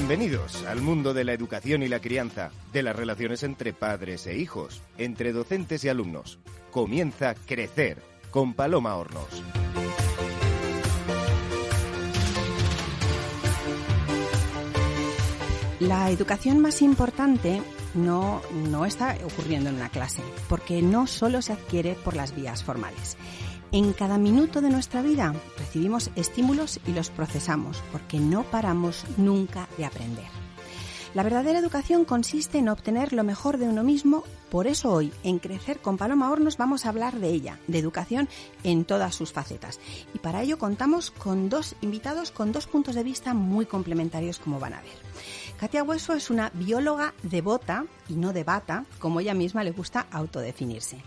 Bienvenidos al mundo de la educación y la crianza, de las relaciones entre padres e hijos, entre docentes y alumnos. Comienza Crecer con Paloma Hornos. La educación más importante no, no está ocurriendo en una clase, porque no solo se adquiere por las vías formales. En cada minuto de nuestra vida recibimos estímulos y los procesamos, porque no paramos nunca de aprender. La verdadera educación consiste en obtener lo mejor de uno mismo, por eso hoy en Crecer con Paloma Hornos vamos a hablar de ella, de educación en todas sus facetas. Y para ello contamos con dos invitados con dos puntos de vista muy complementarios como van a ver. Katia Hueso es una bióloga devota y no de bata, como ella misma le gusta autodefinirse.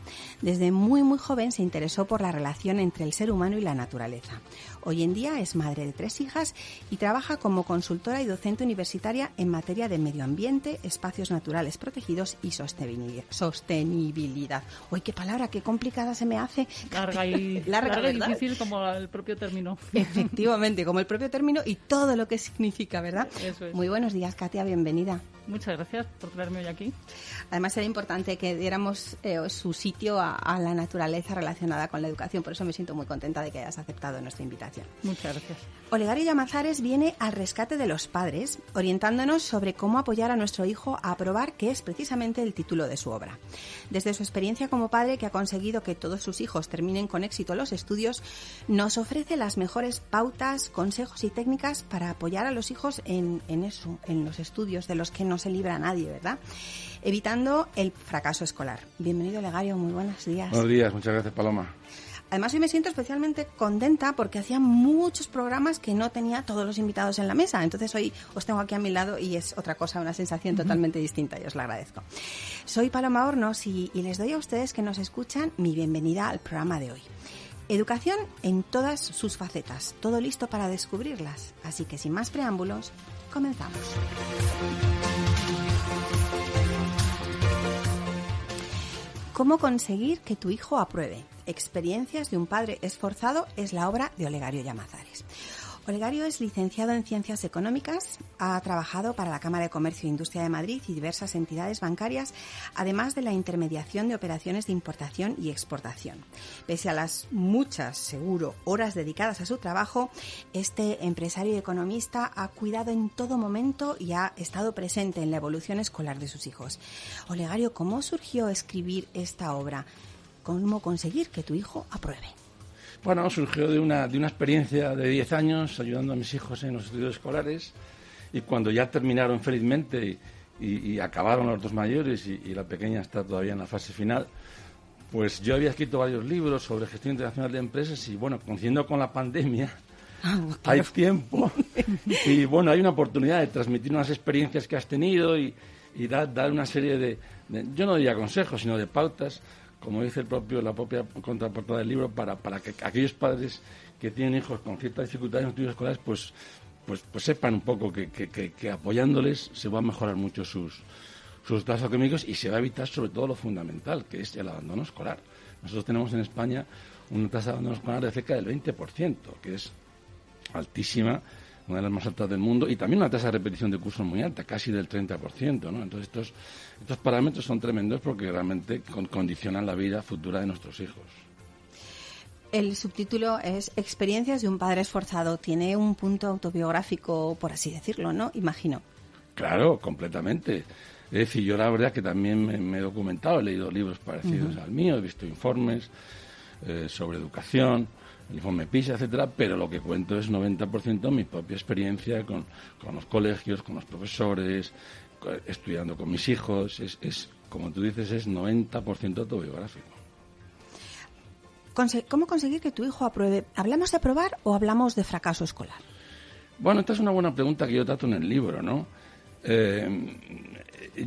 Desde muy muy joven se interesó por la relación entre el ser humano y la naturaleza. Hoy en día es madre de tres hijas y trabaja como consultora y docente universitaria en materia de medio ambiente, espacios naturales protegidos y sostenibilidad. Uy, qué palabra, qué complicada se me hace. Larga y, larga, y difícil como el propio término. Efectivamente, como el propio término y todo lo que significa, ¿verdad? Eso es. Muy buenos días, Katia, bienvenida. Muchas gracias por traerme hoy aquí. Además, era importante que diéramos eh, su sitio a, a, la naturaleza relacionada con la educación. Por eso me siento muy contenta de que hayas aceptado nuestra invitación. Muchas gracias. Olegario Llamazares viene al rescate de los padres, orientándonos sobre cómo apoyar a nuestro hijo a aprobar, que es precisamente el título de su obra. Desde su experiencia como padre, que ha conseguido que todos sus hijos terminen con éxito los estudios, nos ofrece las mejores pautas, consejos y técnicas para apoyar a los hijos en, en eso, en los estudios de los que no se libra nadie, ¿verdad? Evitando el fracaso escolar. Bienvenido, Legario, muy buenos días. Buenos días, muchas gracias, Paloma. Además, hoy me siento especialmente contenta porque hacía muchos programas que no tenía todos los invitados en la mesa. Entonces, hoy os tengo aquí a mi lado y es otra cosa, una sensación totalmente distinta y os la agradezco. Soy Paloma Hornos y, y les doy a ustedes que nos escuchan mi bienvenida al programa de hoy. Educación en todas sus facetas, todo listo para descubrirlas. Así que sin más preámbulos, comenzamos. ¿Cómo conseguir que tu hijo apruebe? Experiencias de un padre esforzado es la obra de Olegario Llamazares. Olegario es licenciado en Ciencias Económicas, ha trabajado para la Cámara de Comercio e Industria de Madrid y diversas entidades bancarias, además de la intermediación de operaciones de importación y exportación. Pese a las muchas, seguro, horas dedicadas a su trabajo, este empresario y economista ha cuidado en todo momento y ha estado presente en la evolución escolar de sus hijos. Olegario, ¿cómo surgió escribir esta obra? ¿Cómo conseguir que tu hijo apruebe? Bueno, surgió de una, de una experiencia de 10 años ayudando a mis hijos en los estudios escolares y cuando ya terminaron felizmente y, y, y acabaron los dos mayores y, y, la pequeña está todavía en la fase final, pues yo había escrito varios libros sobre gestión internacional de empresas y bueno, coincidiendo con la pandemia, Ah, hay tiempo y bueno, hay una oportunidad de transmitir unas experiencias que has tenido y, y dar, dar, una serie de, de, yo no diría consejos, sino de pautas como dice el propio, la propia contraportada del libro, para, para que aquellos padres que tienen hijos con ciertas dificultades en estudios escolares, pues, pues, pues sepan un poco que, que, que, apoyándoles se va a mejorar mucho sus, sus estados académicos y se va a evitar sobre todo lo fundamental, que es el abandono escolar. Nosotros tenemos en España una tasa de abandono escolar de cerca del 20%, que es altísima, una de las más altas del mundo, y también una tasa de repetición de cursos muy alta, casi del 30%. ¿no? Entonces, estos, estos parámetros son tremendos porque realmente con, condicionan la vida futura de nuestros hijos. El subtítulo es Experiencias de un padre esforzado. Tiene un punto autobiográfico, por así decirlo, ¿no? Imagino. Claro, completamente. Es decir, yo la verdad que también me, me he documentado, he leído libros parecidos uh -huh. al mío, he visto informes eh, sobre educación, informe PISA, etcétera, pero lo que cuento es 90% mi propia experiencia con, con, los colegios, con los profesores, estudiando con mis hijos. Es, es como tú dices, es 90% autobiográfico. ¿Cómo conseguir que tu hijo apruebe? ¿Hablamos de aprobar o hablamos de fracaso escolar? Bueno, esta es una buena pregunta que yo trato en el libro, ¿no? Eh,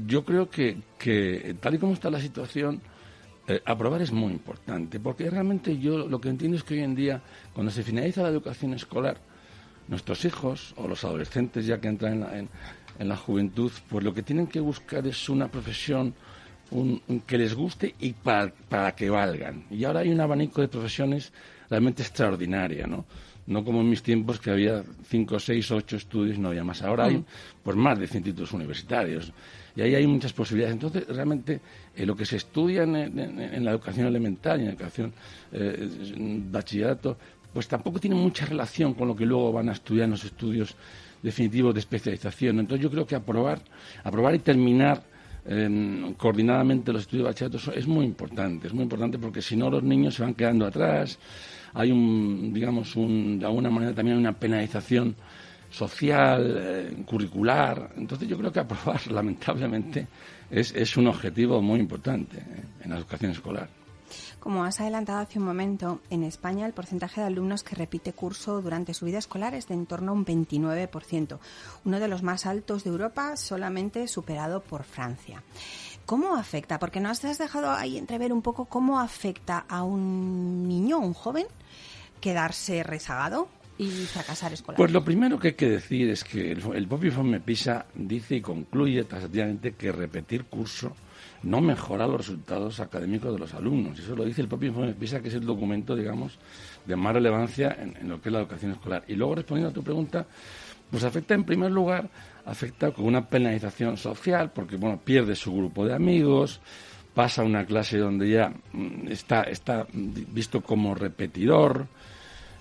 yo creo que, que, tal y como está la situación, eh, aprobar es muy importante, porque realmente yo lo que entiendo es que hoy en día, cuando se finaliza la educación escolar, nuestros hijos o los adolescentes ya que entran en la, en, en la juventud, pues lo que tienen que buscar es una profesión que les guste y para, para que valgan. Y ahora hay un abanico de profesiones realmente extraordinaria, ¿no? No como en mis tiempos que había cinco, seis, ocho estudios y no había más. Ahora hay pues más de 100 títulos universitarios y ahí hay muchas posibilidades. Entonces, realmente, eh, lo que se estudia en, la educación elemental y en la educación eh, bachillerato, pues tampoco tiene mucha relación con lo que luego van a estudiar en los estudios definitivos de especialización. Entonces, yo creo que aprobar, aprobar y terminar em, coordinadamente los estudios de bachillerato es muy importante. Es muy importante porque si no, los niños se van quedando atrás. Hay un, digamos, un, de alguna manera también una penalización social, eh, curricular. Entonces yo creo que aprobar, lamentablemente, es, es un objetivo muy importante eh, en la educación escolar. Como has adelantado hace un momento, en España el porcentaje de alumnos que repite curso durante su vida escolar es de en torno a un 29%, uno de los más altos de Europa, solamente superado por Francia. ¿Cómo afecta? Porque nos has dejado ahí entrever un poco cómo afecta a un niño, un joven, quedarse rezagado y fracasar escolar? Pues lo primero que hay que decir es que el, propio informe PISA dice y concluye taxativamente que repetir curso no mejora los resultados académicos de los alumnos. Eso lo dice el propio informe PISA, que es el documento, digamos, de más relevancia en, lo que es la educación escolar. Y luego, respondiendo a tu pregunta, pues afecta en primer lugar, afecta con una penalización social, porque, bueno, pierde su grupo de amigos, pasa a una clase donde ya mm, está, está visto como repetidor,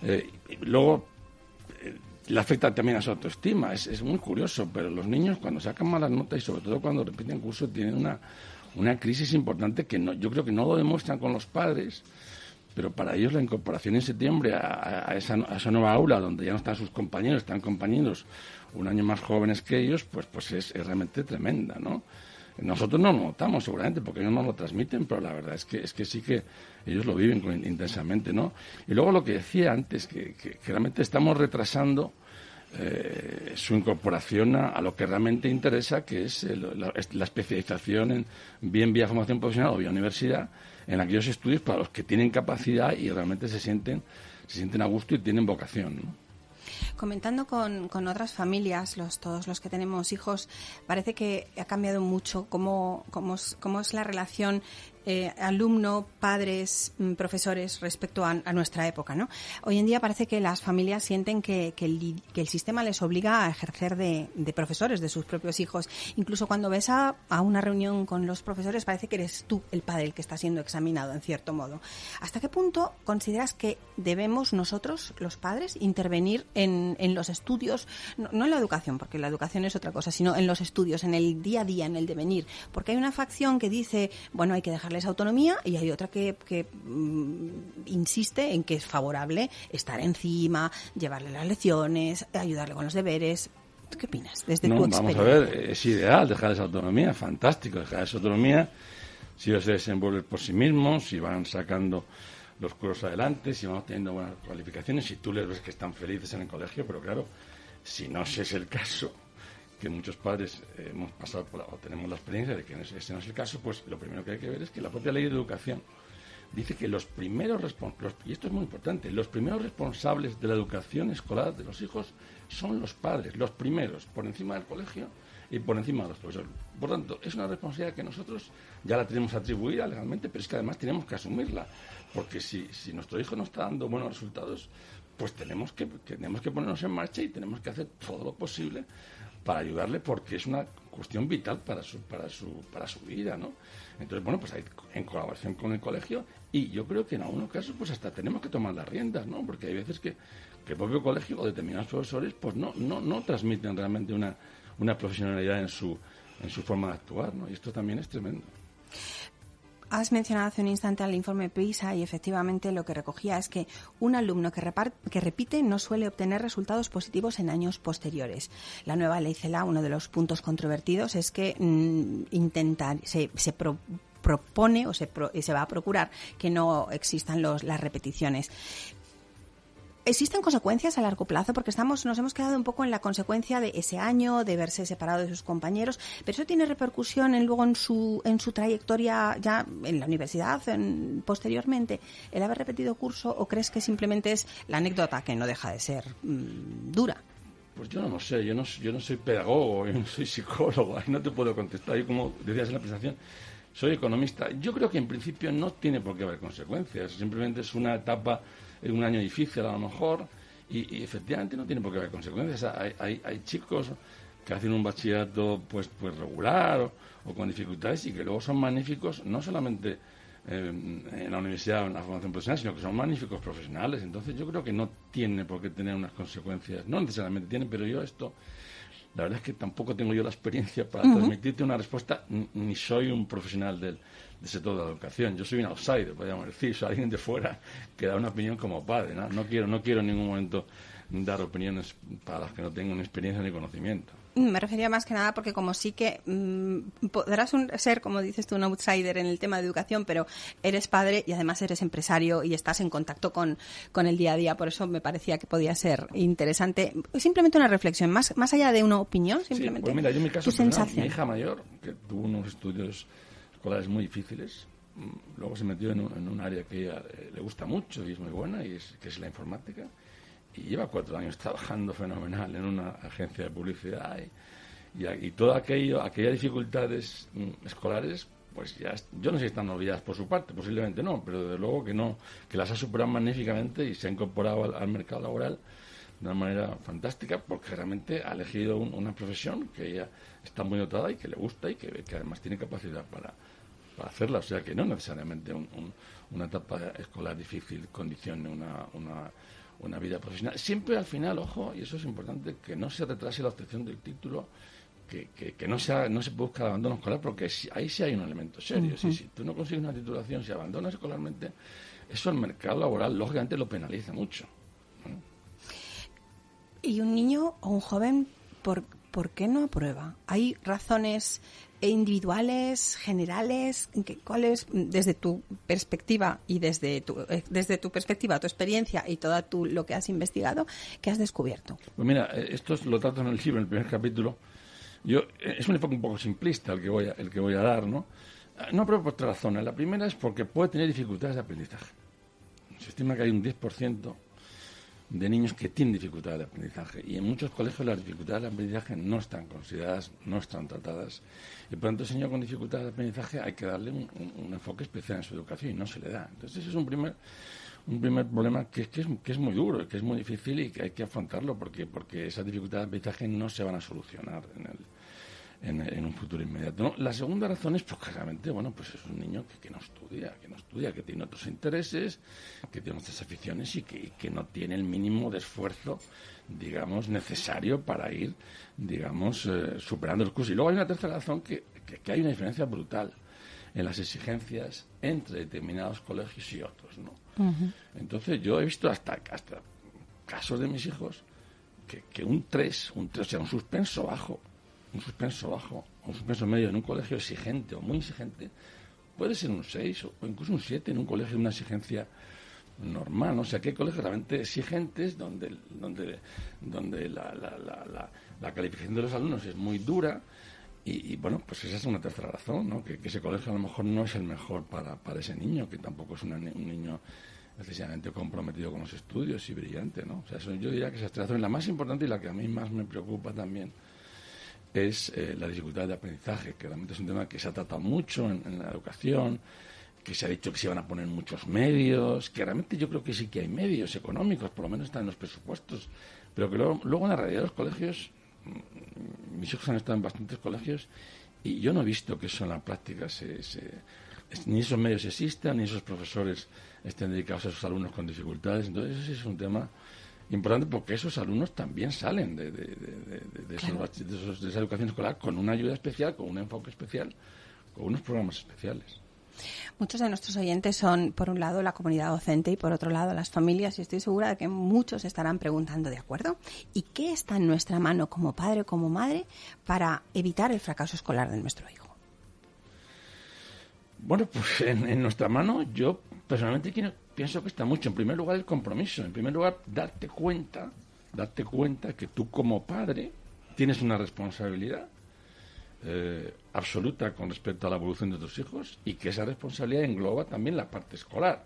eh, luego eh, le afecta también a su autoestima. Es, muy curioso, pero los niños cuando sacan malas notas y sobre todo cuando repiten curso tienen una, una crisis importante que no, yo creo que no lo demuestran con los padres, pero para ellos la incorporación en septiembre a, esa, a esa, nueva aula donde ya no están sus compañeros, están compañeros un año más jóvenes que ellos, pues, pues es, es realmente tremenda, ¿no? Nosotros no lo notamos seguramente porque ellos no lo transmiten, pero la verdad es que, es que sí que ellos lo viven intensamente, ¿no? Y luego lo que decía antes, que, realmente estamos retrasando eh, su incorporación a, lo que realmente interesa, que es la, especialización en bien vía formación profesional o vía universidad, en aquellos estudios para los que tienen capacidad y realmente se sienten, se sienten a gusto y tienen vocación, ¿no? Comentando con, con otras familias, los, todos los que tenemos hijos, parece que ha cambiado mucho cómo, cómo, cómo es la relación eh, alumno, padres, mm, profesores respecto a, nuestra época. ¿no? Hoy en día parece que las familias sienten que, el, sistema les obliga a ejercer de, profesores de sus propios hijos. Incluso cuando ves a, una reunión con los profesores parece que eres tú el padre el que está siendo examinado en cierto modo. ¿Hasta qué punto consideras que debemos nosotros, los padres, intervenir en, los estudios, no, no en la educación, porque la educación es otra cosa, sino en los estudios, en el día a día, en el devenir? Porque hay una facción que dice, bueno, hay que dejarle esa autonomía y hay otra que, mm, insiste en que es favorable estar encima, llevarle las lecciones, ayudarle con los deberes. ¿Qué opinas desde no, Vamos a ver, es ideal dejar esa autonomía, fantástico dejar esa autonomía si ellos se desenvuelven por sí mismos, si van sacando los cursos adelante, si van teniendo buenas cualificaciones, si tú les ves que están felices en el colegio, pero claro, si no ese es el caso, que muchos padres hemos pasado o tenemos la experiencia de que ese no es el caso, pues lo primero que hay que ver es que la propia ley de educación dice que los primeros responsables, y esto es muy importante, los primeros responsables de la educación escolar de los hijos son los padres, los primeros, por encima del colegio y por encima de los profesores. Por tanto, es una responsabilidad que nosotros ya la tenemos atribuida legalmente, pero es que además tenemos que asumirla, porque si, si nuestro hijo no está dando buenos resultados, pues tenemos que, tenemos que ponernos en marcha y tenemos que hacer todo lo posible para ayudarle porque es una cuestión vital para su, para su, para su vida, ¿no? Entonces, bueno, pues hay, en colaboración con el colegio y yo creo que en algunos casos pues hasta tenemos que tomar las riendas, ¿no? Porque hay veces que, el propio colegio o determinados profesores pues no, no, no transmiten realmente una, una profesionalidad en su, en su forma de actuar, ¿no? Y esto también es tremendo. Has mencionado hace un instante al informe PISA y efectivamente lo que recogía es que un alumno que, que, repite no suele obtener resultados positivos en años posteriores. La nueva ley CELA, uno de los puntos controvertidos es que mm, intentar, se, propone o se, se, va a procurar que no existan los, las repeticiones. ¿Existen consecuencias a largo plazo? Porque estamos, nos hemos quedado un poco en la consecuencia de ese año, de verse separado de sus compañeros, pero eso tiene repercusión en, luego en su, en su trayectoria ya en la universidad, posteriormente, el haber repetido curso, o crees que simplemente es la anécdota que no deja de ser mm, dura? Pues yo no lo sé, yo no, yo no soy pedagogo, yo no soy psicólogo, ahí no te puedo contestar. Yo, como decías en la presentación, soy economista. Yo creo que en principio no tiene por qué haber consecuencias, simplemente es una etapa, un año difícil a lo mejor, y, efectivamente no tiene por qué haber consecuencias. Hay, hay, chicos que hacen un bachillerato pues, pues regular o, con dificultades y que luego son magníficos, no solamente eh, en la universidad o en la formación profesional, sino que son magníficos profesionales. Entonces yo creo que no tiene por qué tener unas consecuencias, no necesariamente tiene, pero yo esto la verdad es que tampoco tengo yo la experiencia para transmitirte una respuesta, ni soy un profesional del, sector de la educación. Yo soy un outsider, podríamos decir, soy alguien de fuera que da una opinión como padre. ¿no? No, quiero, no quiero en ningún momento dar opiniones para las que no tengo ni experiencia ni conocimiento. Me refería más que nada porque como sí que mm, podrás ser, como dices tú, un outsider en el tema de educación, pero eres padre y además eres empresario y estás en contacto con, con el día a día. Por eso me parecía que podía ser interesante. Simplemente una reflexión, más, más allá de una opinión, simplemente. pues mira, yo en mi caso, mi hija mayor, que tuvo unos estudios escolares muy difíciles, mm, luego se metió en un, área que eh, le gusta mucho y es muy buena, y es, que es la informática y lleva cuatro años trabajando fenomenal en una agencia de publicidad y, y, todo aquello, aquellas dificultades mm, escolares, pues ya, yo no sé si están olvidadas por su parte, posiblemente no, pero desde luego que no, que las ha superado magníficamente y se ha incorporado al, mercado laboral de una manera fantástica porque realmente ha elegido una profesión que ella está muy dotada y que le gusta y que, que además tiene capacidad para, para hacerla. O sea que no necesariamente una etapa escolar difícil condicione una, una una vida profesional. Siempre al final, ojo, y eso es importante, que no se retrase la obtención del título, que, que, no, sea, no se busque el abandono escolar, porque ahí sí hay un elemento serio. si, tú no consigues una titulación, si abandonas escolarmente, eso el mercado laboral, lógicamente, lo penaliza mucho. ¿Y un niño o un joven, por, qué no aprueba? ¿Hay razones individuales, generales? ¿Cuáles, desde tu perspectiva y desde tu, eh, desde tu perspectiva, tu experiencia y todo tu, lo que has investigado, qué has descubierto? Pues mira, eh, esto lo trato en el libro, en el primer capítulo. Yo, eh, es un enfoque un poco simplista el que voy a, el que voy a dar, ¿no? No, pero por tres razones. La primera es porque puede tener dificultades de aprendizaje. Se estima que hay un 10% de niños que tienen dificultades de aprendizaje. Y en muchos colegios las dificultades de aprendizaje no están consideradas, no están tratadas. Y por tanto, el señor con dificultades de aprendizaje hay que darle un, enfoque especial en su educación y no se le da. Entonces, ese es un primer, un primer problema que, que, es, que es muy duro, que es muy difícil y que hay que afrontarlo porque, porque esas dificultades de aprendizaje no se van a solucionar en el en, un futuro inmediato. La segunda razón es porque realmente, bueno, pues es un niño que, no estudia, que no estudia, que tiene otros intereses, que tiene otras aficiones y que, no tiene el mínimo de esfuerzo, digamos, necesario para ir, digamos, eh, superando el curso. Y luego hay una tercera razón que, que, hay una diferencia brutal en las exigencias entre determinados colegios y otros, ¿no? Entonces yo he visto hasta, hasta casos de mis hijos que, que un 3, un 3, o sea, un suspenso bajo, un suspenso bajo, un suspenso medio en un colegio exigente o muy exigente, puede ser un 6 o incluso un 7 en un colegio de una exigencia normal. ¿no? O sea, que hay colegios realmente exigentes donde, donde, donde la, la, la, la calificación de los alumnos es muy dura. Y, bueno, pues esa es una tercera razón, ¿no? Que, ese colegio a lo mejor no es el mejor para, para ese niño, que tampoco es un niño necesariamente comprometido con los estudios y brillante, ¿no? O sea, yo diría que esa tercera razón es la más importante y la que a mí más me preocupa también es eh, la dificultad de aprendizaje, que realmente es un tema que se ha tratado mucho en, la educación, que se ha dicho que se van a poner muchos medios, que realmente yo creo que sí que hay medios económicos, por lo menos están en los presupuestos, pero que luego, luego en la realidad los colegios, mm, mis hijos han estado en bastantes colegios y yo no he visto que eso en la práctica se, ni esos medios existan, ni esos profesores estén dedicados a esos alumnos con dificultades. Entonces, ese es un tema importante porque esos alumnos también salen de, de, de, esa educación escolar con una ayuda especial, con un enfoque especial, con unos programas especiales. Muchos de nuestros oyentes son, por un lado, la comunidad docente y, por otro lado, las familias. Y estoy segura de que muchos estarán preguntando, ¿de acuerdo? ¿Y qué está en nuestra mano como padre o como madre para evitar el fracaso escolar de nuestro hijo? Bueno, pues en, en nuestra mano yo personalmente quiero pienso que está mucho. En primer lugar, el compromiso. En primer lugar, darte cuenta, darte cuenta que tú como padre tienes una responsabilidad eh, absoluta con respecto a la evolución de tus hijos y que esa responsabilidad engloba también la parte escolar.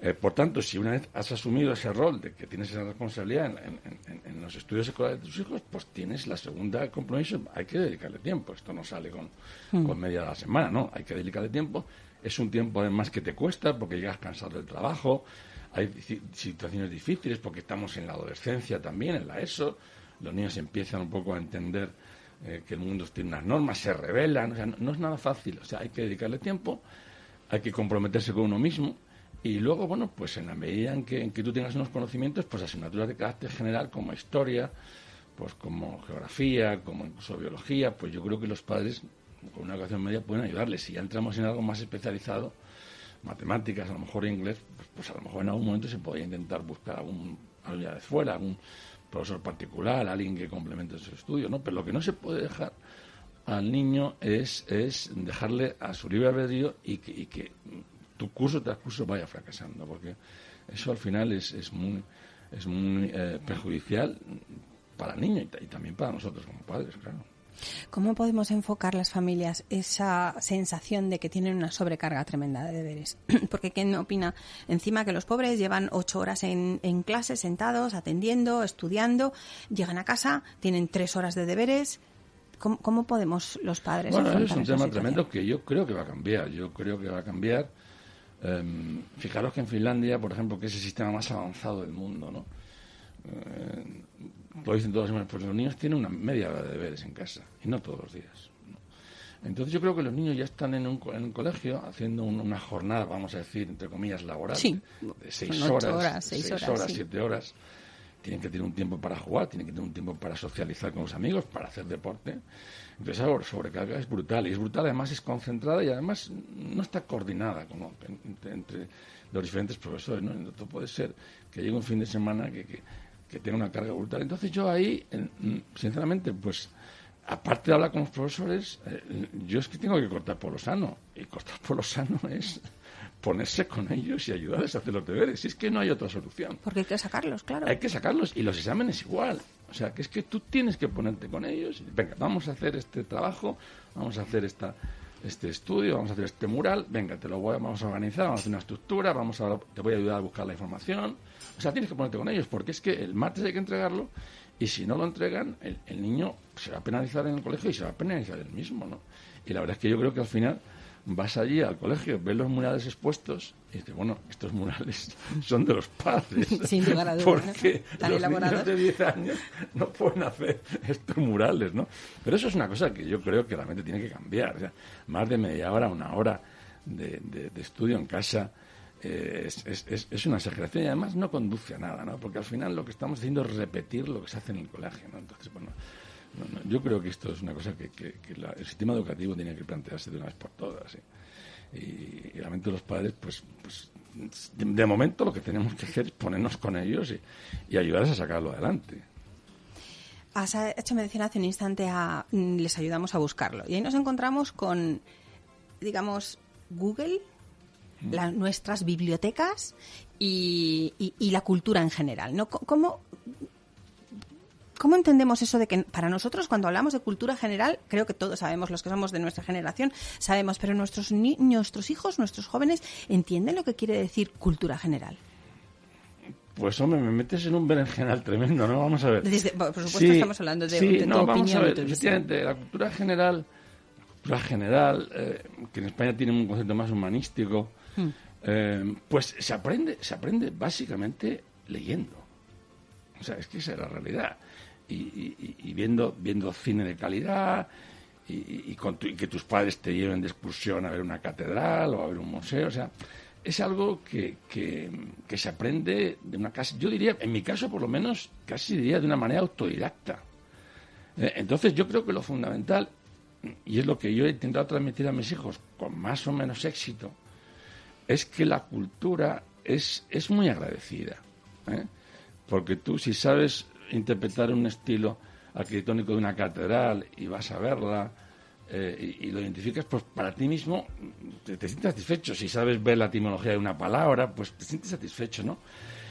Eh, por tanto, si una vez has asumido ese rol de que tienes esa responsabilidad en, los estudios escolares de tus hijos, pues tienes la segunda compromiso, hay que dedicarle tiempo. Esto no sale con, hmm. con media de la semana, ¿no? Hay que dedicarle tiempo. Es un tiempo además que te cuesta porque llegas cansado del trabajo, hay situaciones difíciles porque estamos en la adolescencia también, en la ESO. Los niños empiezan un poco a entender eh, que el mundo tiene unas normas, se revelan, o sea, no, es nada fácil, o sea, hay que dedicarle tiempo, hay que comprometerse con uno mismo y luego, bueno, pues en la medida en que, en que tú tengas unos conocimientos, pues asignaturas de carácter general como historia, pues como geografía, como incluso biología, pues yo creo que los padres con una educación media pueden ayudarles. Si ya entramos en algo más especializado, matemáticas, a lo mejor inglés, pues, pues a lo mejor en algún momento se podría intentar buscar algún, algo de fuera, algún profesor particular, alguien que complemente su estudio, ¿no? Pero lo que no se puede dejar al niño es, es dejarle a su libre albedrío y que, y que tu curso tras curso vaya fracasando, porque eso al final es, es muy, es muy eh, perjudicial para el niño y, también para nosotros como padres, claro. ¿Cómo podemos enfocar las familias esa sensación de que tienen una sobrecarga tremenda de deberes? Porque ¿quién opina encima que los pobres llevan ocho horas en, en clase sentados, atendiendo, estudiando, llegan a casa, tienen tres horas de deberes? ¿Cómo, podemos los padres? Bueno, es un tema tremendo que yo creo que va a cambiar. Yo creo que va a cambiar. Em, fijaros que en Finlandia, por ejemplo, que es el sistema más avanzado del mundo, ¿no? Eh, lo dicen todos los pues los niños tienen una media hora de deberes en casa y no todos los días. Entonces yo creo que los niños ya están en un, en un colegio haciendo una jornada, vamos a decir, entre comillas, laboral de seis horas, seis, horas, siete horas. Tienen que tener un tiempo para jugar, tienen que tener un tiempo para socializar con los amigos, para hacer deporte. Entonces esa sobrecarga es brutal. Y es brutal, además es concentrada y además no está coordinada como entre, los diferentes profesores. ¿no? Entonces puede ser que llegue un fin de semana que que tiene una carga brutal. Entonces yo ahí, sinceramente, pues aparte de hablar con los profesores, eh, yo es que tengo que cortar por lo sano. Y cortar por lo sano es ponerse con ellos y ayudarles a hacer los deberes. Y es que no hay otra solución. Porque hay que sacarlos, claro. Hay que sacarlos y los exámenes igual. O sea, que es que tú tienes que ponerte con ellos. Y, venga, vamos a hacer este trabajo, vamos a hacer esta este estudio, vamos a hacer este mural, venga, te lo voy, vamos a organizar, vamos a hacer una estructura, vamos a, te voy a ayudar a buscar la información. O sea, tienes que ponerte con ellos, porque es que el martes hay que entregarlo y si no lo entregan, el, el niño se va a penalizar en el colegio y se va a penalizar él mismo, ¿no? Y la verdad es que yo creo que al final vas allí al colegio, ves los murales expuestos y dices, bueno, estos murales son de los padres. Sin lugar a dudas. Porque los niños de 10 años no pueden hacer estos murales, ¿no? Pero eso es una cosa que yo creo que realmente tiene que cambiar. O sea, más de media hora, una hora de, de, estudio en casa eh, es, es, es, una exageración y además no conduce a nada, ¿no? Porque al final lo que estamos haciendo es repetir lo que se hace en el colegio, ¿no? Entonces, bueno yo creo que esto es una cosa que, el sistema educativo tiene que plantearse de una vez por todas. Y, realmente los padres, pues, pues de, momento lo que tenemos que hacer es ponernos con ellos y, ayudarles a sacarlo adelante. Has hecho mención hace un instante a mm, les ayudamos a buscarlo. Y ahí nos encontramos con, digamos, Google, mm. nuestras bibliotecas y, y, la cultura en general. ¿no? ¿Cómo, ¿Cómo entendemos eso de que para nosotros cuando hablamos de cultura general, creo que todos sabemos, los que somos de nuestra generación, sabemos, pero nuestros, nuestros hijos, nuestros jóvenes, ¿entienden lo que quiere decir cultura general? Pues hombre, me metes en un berenjenal tremendo, ¿no? Vamos a ver. por supuesto estamos hablando de, sí, no, vamos a ver, efectivamente, la cultura general, la cultura general, eh, que en España tiene un concepto más humanístico, hmm. eh, pues se aprende, se aprende básicamente leyendo. O sea, es que esa es la realidad y, viendo, viendo cine de calidad y, que tus padres te lleven de excursión a ver una catedral o a ver un museo. O sea, es algo que, que, se aprende de una casa, yo diría, en mi caso por lo menos, casi diría de una manera autodidacta. Eh, entonces yo creo que lo fundamental, y es lo que yo he intentado transmitir a mis hijos con más o menos éxito, es que la cultura es, es muy agradecida. ¿eh? Porque tú si sabes interpretar un estilo arquitectónico de una catedral y vas a verla eh, y, lo identificas, pues para ti mismo te, sientes satisfecho. Si sabes ver la etimología de una palabra, pues te sientes satisfecho, ¿no?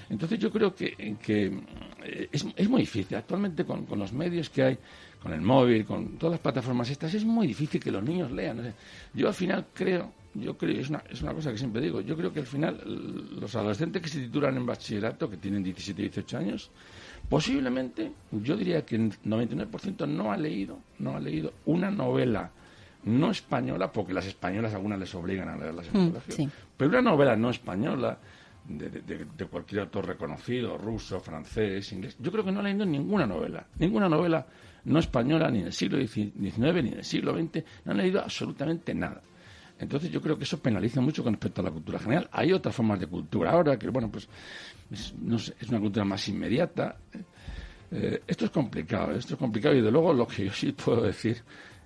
Entonces yo creo que, eh, es, muy difícil. Actualmente con, los medios que hay, con el móvil, con todas las plataformas estas, es muy difícil que los niños lean. yo al final creo yo creo, es una, es una cosa que siempre digo, yo creo que al final los adolescentes que se titulan en bachillerato, que tienen 17, 18 años, posiblemente, yo diría que el 99% no ha leído, no ha leído una novela no española, porque las españolas algunas les obligan a leerlas en el mm, pero una novela no española, de, cualquier autor reconocido, ruso, francés, inglés, yo creo que no ha leído ninguna novela, ninguna novela no española, ni del siglo XIX, ni del siglo XX, no han leído absolutamente nada. Entonces yo creo que eso penaliza mucho con respecto a la cultura general. Hay otras formas de cultura ahora que, bueno, pues es, es una cultura más inmediata. Eh, esto es complicado, esto es complicado y de luego lo que yo sí puedo decir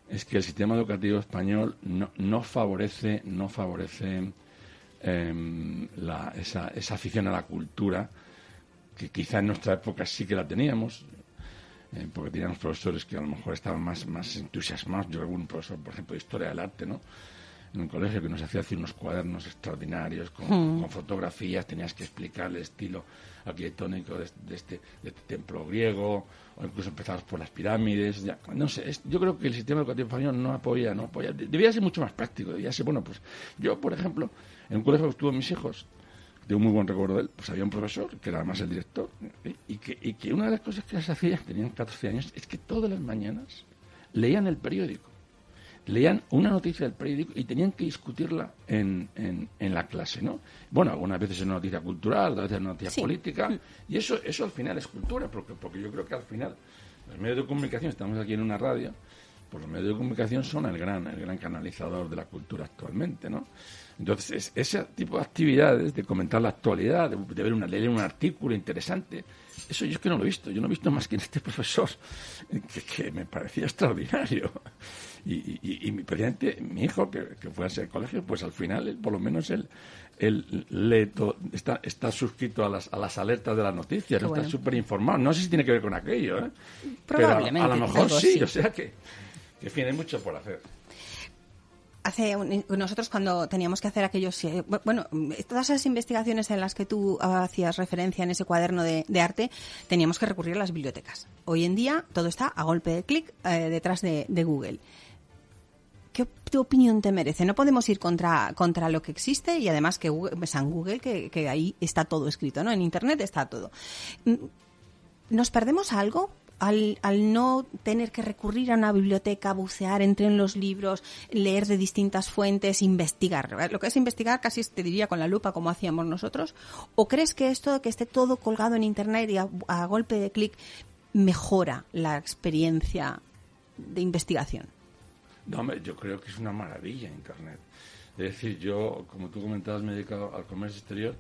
es que el sistema educativo español no, no favorece, no favorece em, esa, esa afición a la cultura que quizá en nuestra época sí que la teníamos. Eh, porque teníamos profesores que a lo mejor estaban más, más entusiasmados. Yo algún profesor, por ejemplo, de historia del arte, ¿no? En un colegio que nos hacía hacer unos cuadernos extraordinarios con, hmm. fotografías, tenías que explicar el estilo arquitectónico de, este, de, este, templo griego, o incluso empezabas por las pirámides. Ya, no sé, yo creo que el sistema educativo español no apoya, no apoya. Debía ser mucho más práctico, debía ser, bueno, pues yo, por ejemplo, en un colegio que estuvo mis hijos, de un muy buen recuerdo de él, pues había un profesor, que era además el director, y que, y que una de las cosas que les hacía, tenían 14 años, es que todas las mañanas leían el periódico. Leían una noticia del periódico y tenían que discutirla en, en, la clase, ¿no? Bueno, algunas veces es una noticia cultural, otras veces es una noticia política, y eso, eso al final es cultura, porque, porque yo creo que al final los medios de comunicación, estamos aquí en una radio, pues los medios de comunicación son el gran, el gran canalizador de la cultura actualmente, ¿no? Entonces, ese tipo de actividades, de comentar la actualidad, de, ver una, leer un artículo interesante, eso yo es que no lo he visto. Yo no he visto más que en este profesor, que, me parecía extraordinario. Y, y, mi, presidente, mi hijo, que, fue a ese colegio, pues al final, por lo menos, él, él está, está suscrito a las, a las alertas de las noticias, está súper informado. No sé si tiene que ver con aquello, ¿eh? Probablemente. Pero a, lo mejor sí, o sea que, que tiene mucho por hacer hace nosotros cuando teníamos que hacer aquellos eh, bueno todas esas investigaciones en las que tú hacías referencia en ese cuaderno de, arte teníamos que recurrir a las bibliotecas hoy en día todo está a golpe de clic eh, detrás de, Google ¿Qué opinión te merece? No podemos ir contra, contra lo que existe y además que Google, en Google que, ahí está todo escrito, ¿no? En Internet está todo. Mm, ¿Nos perdemos algo al, al, no tener que recurrir a una biblioteca, bucear entre en los libros, leer de distintas fuentes, investigar. Lo que es investigar casi te diría con la lupa como hacíamos nosotros. ¿O crees que esto, que esté todo colgado en Internet y a, golpe de clic mejora la experiencia de investigación? No, yo creo que es una maravilla Internet. Es decir, yo, como tú comentabas, me he dedicado al comercio exterior.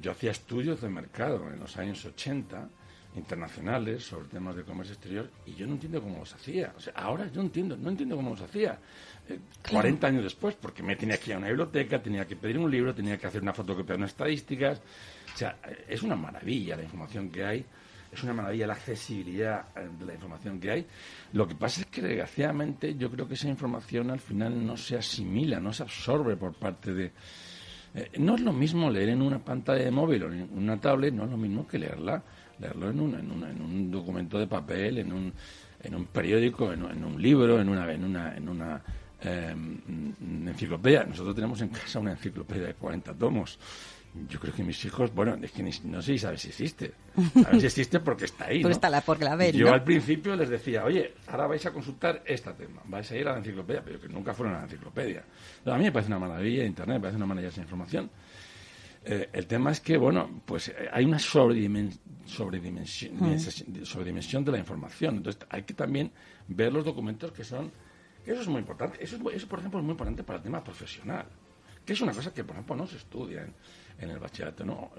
Yo hacía estudios de mercado en los años 80 internacionales sobre temas de comercio exterior y yo no entiendo cómo los hacía. O sea, ahora yo entiendo, no entiendo cómo los hacía. 40 eh, años después, porque me tenía que ir a una biblioteca, tenía que pedir un libro, tenía que hacer una fotocopia de unas estadísticas. O sea, es una maravilla la información que hay, es una maravilla la accesibilidad eh, de la información que hay. Lo que pasa es que, desgraciadamente, yo creo que esa información al final no se asimila, no se absorbe por parte de... no es lo mismo leer en una pantalla de móvil o en una tablet, no es lo mismo que leerla leerlo en un, en, en un documento de papel, en un, en un periódico, en, un libro, en una, en una, en una em, enciclopedia. Nosotros tenemos en casa una enciclopedia de 40 tomos. Yo creo que mis hijos, bueno, es que no sé si sabes si existe. Sabes si existe porque está ahí. ¿no? está la, porque la ven, Yo al principio les decía, oye, ahora vais a consultar este tema, vais a ir a la enciclopedia, pero que nunca fueron a la enciclopedia. a mí me parece una maravilla Internet, me parece una maravilla esa información. Eh, el tema es que, bueno, pues eh, hay una sobredimensión, mm. de la información. Entonces hay que también ver los documentos que son... Eso es muy importante. Eso, eso, por ejemplo, es muy importante para el tema profesional, que es una cosa que, por ejemplo, no se estudia en el bachillerato. No,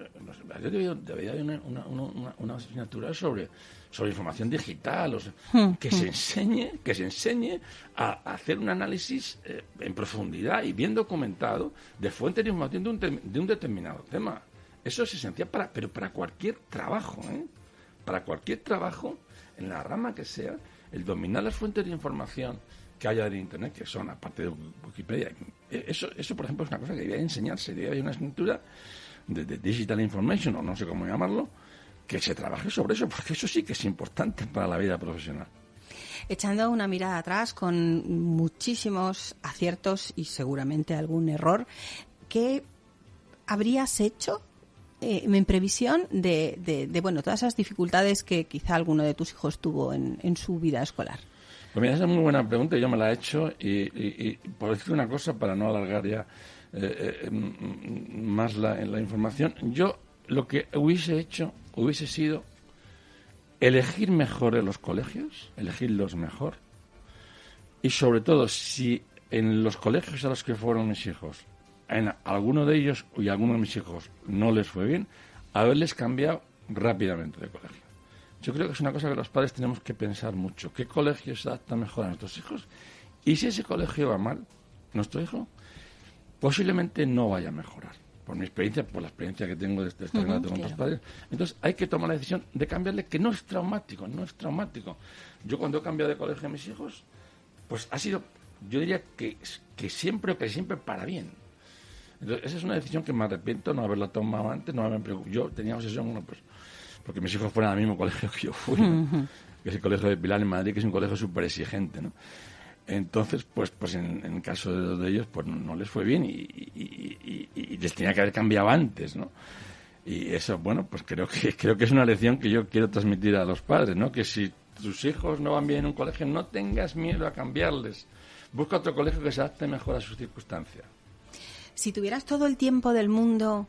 debería, haber una, asignatura sobre, sobre información digital, hmm, que se enseñe, que se enseñe a, hacer un análisis eh, en profundidad y bien documentado de fuentes de información de un, de un determinado tema. Eso es esencial para, pero para cualquier trabajo, ¿eh? para cualquier trabajo, en la rama que sea, el dominar las fuentes de información que haya en Internet, que son, aparte de Wikipedia. Eh, eso, eso por ejemplo, es una cosa que debería enseñarse. Debería haber una escritura de, Digital Information, o no sé cómo llamarlo, que se trabaje sobre eso, porque eso sí que es importante para la vida profesional. echando una mirada atrás con muchísimos aciertos y seguramente algún error, ¿qué habrías hecho eh, en previsión de, bueno, todas esas dificultades que quizá alguno de tus hijos tuvo en, su vida escolar? Pues mira, esa es muy buena pregunta, yo me la he hecho y, por decir una cosa, para no alargar ya eh, eh, más la, la información, yo lo que hubiese hecho hubiese sido elegir mejor en los colegios, elegirlos mejor, y sobre todo si en los colegios a los que fueron mis hijos en alguno de ellos y alguno de mis hijos no les fue bien, haberles cambiado rápidamente de colegio. Yo creo que es una cosa que los padres tenemos que pensar mucho. ¿Qué colegio se adapta mejor a nuestros hijos? Y si ese colegio va mal, nuestro hijo posiblemente no vaya a mejorar. Por mi experiencia, por la experiencia que tengo de este, este con otros padres. Entonces hay que tomar la decisión de cambiarle, que no es traumático, no es traumático. Yo cuando he cambiado de colegio a mis hijos, pues ha sido, yo diría que, que siempre o que siempre para bien esa es una decisión que me arrepiento no haberla tomado antes, no haberme preocupado. Yo tenía obsesión, bueno, pues, porque mis hijos fueran al mismo colegio que yo fui, que es el colegio de Pilar en Madrid, que es un colegio súper exigente, ¿no? Entonces, pues, pues en, el caso de de ellos, pues no, les fue bien y, les tenía que haber cambiado antes, ¿no? Y eso, bueno, pues creo que, creo que es una lección que yo quiero transmitir a los padres, ¿no? Que si tus hijos no van bien en un colegio, no tengas miedo a cambiarles. Busca otro colegio que se adapte mejor a sus circunstancias. Si tuvieras todo el tiempo del mundo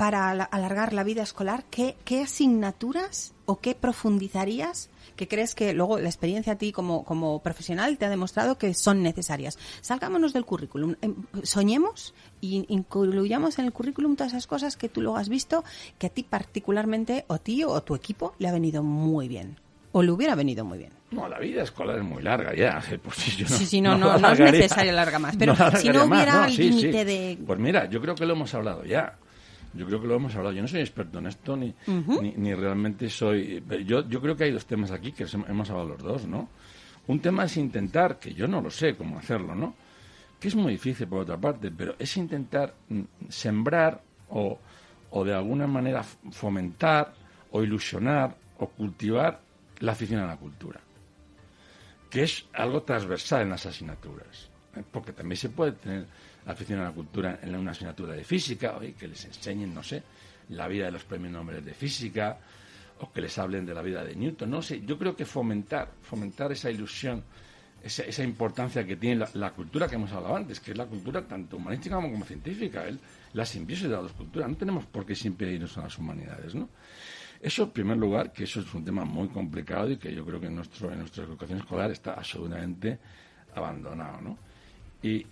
para alargar la vida escolar, ¿qué, asignaturas o qué profundizarías que crees que luego la experiencia a ti como, como profesional te ha demostrado que son necesarias? Salgámonos del currículum, em, soñemos y incluyamos en el currículum todas esas cosas que tú luego has visto que a ti particularmente, o a ti o a tu equipo, le ha venido muy bien o le hubiera venido muy bien. No, la vida escolar es muy larga ya. Pues sí, sí, sí, no, no, no, es necesario larga más. Pero si no hubiera el límite de... Pues mira, yo creo que lo hemos hablado ya. Yo creo que lo hemos hablado. Yo no soy experto en esto, ni, ni, realmente soy... Yo, yo creo que hay dos temas aquí que hemos hablado los dos, ¿no? Un tema es intentar, que yo no lo sé cómo hacerlo, ¿no? Que es muy difícil por otra parte, pero es intentar mm, sembrar o, o de alguna manera fomentar o ilusionar o cultivar la afición a la cultura, que es algo transversal en las asignaturas, ¿eh? porque también se puede tener afición a la cultura en una asignatura de física, o que les enseñen, no sé, la vida de los premios Nobel de física, o que les hablen de la vida de Newton, no sé, yo creo que fomentar, fomentar esa ilusión, esa, importancia que tiene la, cultura que hemos hablado antes, que es la cultura tanto humanística como, científica, la simbiosis de las dos culturas, no tenemos por qué siempre irnos a las humanidades, ¿no? Eso, en primer lugar, que eso es un tema muy complicado y que yo creo que en, nuestro, en nuestra educación escolar está absolutamente abandonado, ¿no? Y,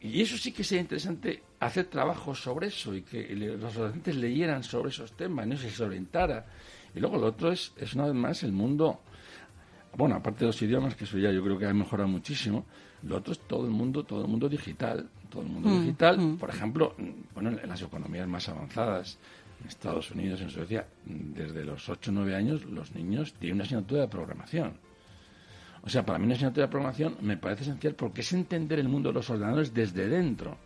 y, eso sí que sería interesante hacer trabajos sobre eso y que los adolescentes leyeran sobre esos temas, no se orientara. Y luego lo otro es, es una vez más el mundo, bueno, aparte de los idiomas, que eso ya yo creo que ha mejorado muchísimo, lo otro es todo el mundo, todo el mundo digital, todo el mundo mm, digital, mm. por ejemplo, bueno, en las economías más avanzadas, en Estados Unidos, en Suecia, desde los 8 o 9 años los niños tienen una asignatura de programación. O sea, para mí una asignatura de programación me parece esencial porque es entender el mundo de los ordenadores desde dentro.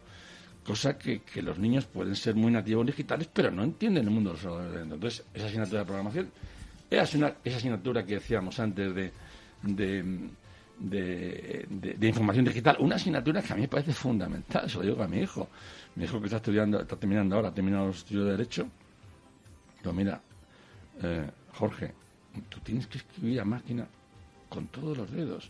Cosa que, los niños pueden ser muy nativos digitales, pero no entienden el mundo de los ordenadores dentro. Entonces, esa asignatura de programación es una, esa asignatura que decíamos antes de, de, de, información digital, una asignatura que a mí me parece fundamental, se lo digo a mi hijo. Mi hijo que está estudiando, está terminando ahora, ha terminado los estudios de Derecho, pero mira, eh, Jorge, tú tienes que escribir a máquina con todos los dedos,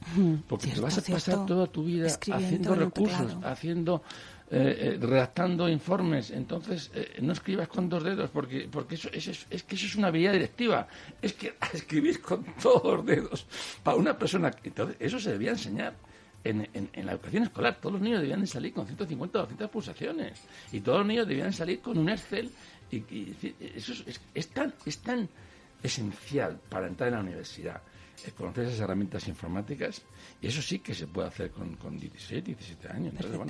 porque te vas a pasar toda tu vida haciendo recursos, haciendo, eh, eh, redactando informes. Entonces, no escribas con dos dedos, porque porque eso, es, es, que eso es una habilidad directiva. Es que escribir con todos los dedos para una persona. Entonces, eso se debía enseñar. En, en, la educación escolar, todos los niños debían salir con 150 o 200 pulsaciones y todos los niños debían salir con un Excel y, eso es, tan, es tan esencial para entrar en la universidad, conocer esas herramientas informáticas, y eso sí que se puede hacer con, con 16, 17 años. pero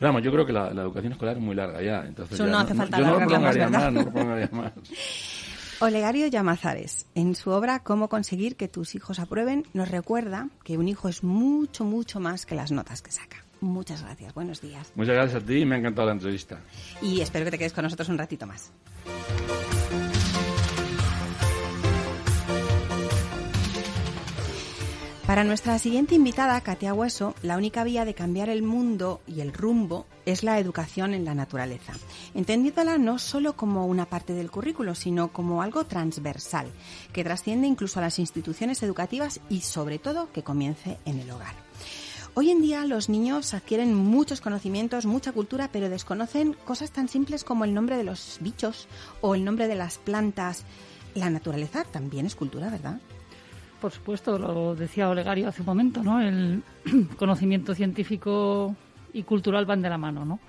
vamos, yo creo que la, educación escolar es muy larga ya, entonces no, hace falta yo no lo prolongaría más, no lo más. Olegario Llamazares, en su obra Cómo conseguir que tus hijos aprueben, nos recuerda que un hijo es mucho, mucho más que las notas que saca. Muchas gracias. Buenos días. Muchas gracias a ti. Me ha encantado la entrevista. Y espero que te quedes con nosotros un ratito más. Para nuestra siguiente invitada, Katia Hueso, la única vía de cambiar el mundo y el rumbo es la educación en la naturaleza, entendiéndola no solo como una parte del currículo, sino como algo transversal, que trasciende incluso a las instituciones educativas y sobre todo que comience en el hogar. Hoy en día los niños adquieren muchos conocimientos, mucha cultura, pero desconocen cosas tan simples como el nombre de los bichos o el nombre de las plantas. La naturaleza también es cultura, ¿verdad? Por supuesto, lo decía Olegario hace un momento, ¿no? El conocimiento científico y cultural van de la mano, ¿no?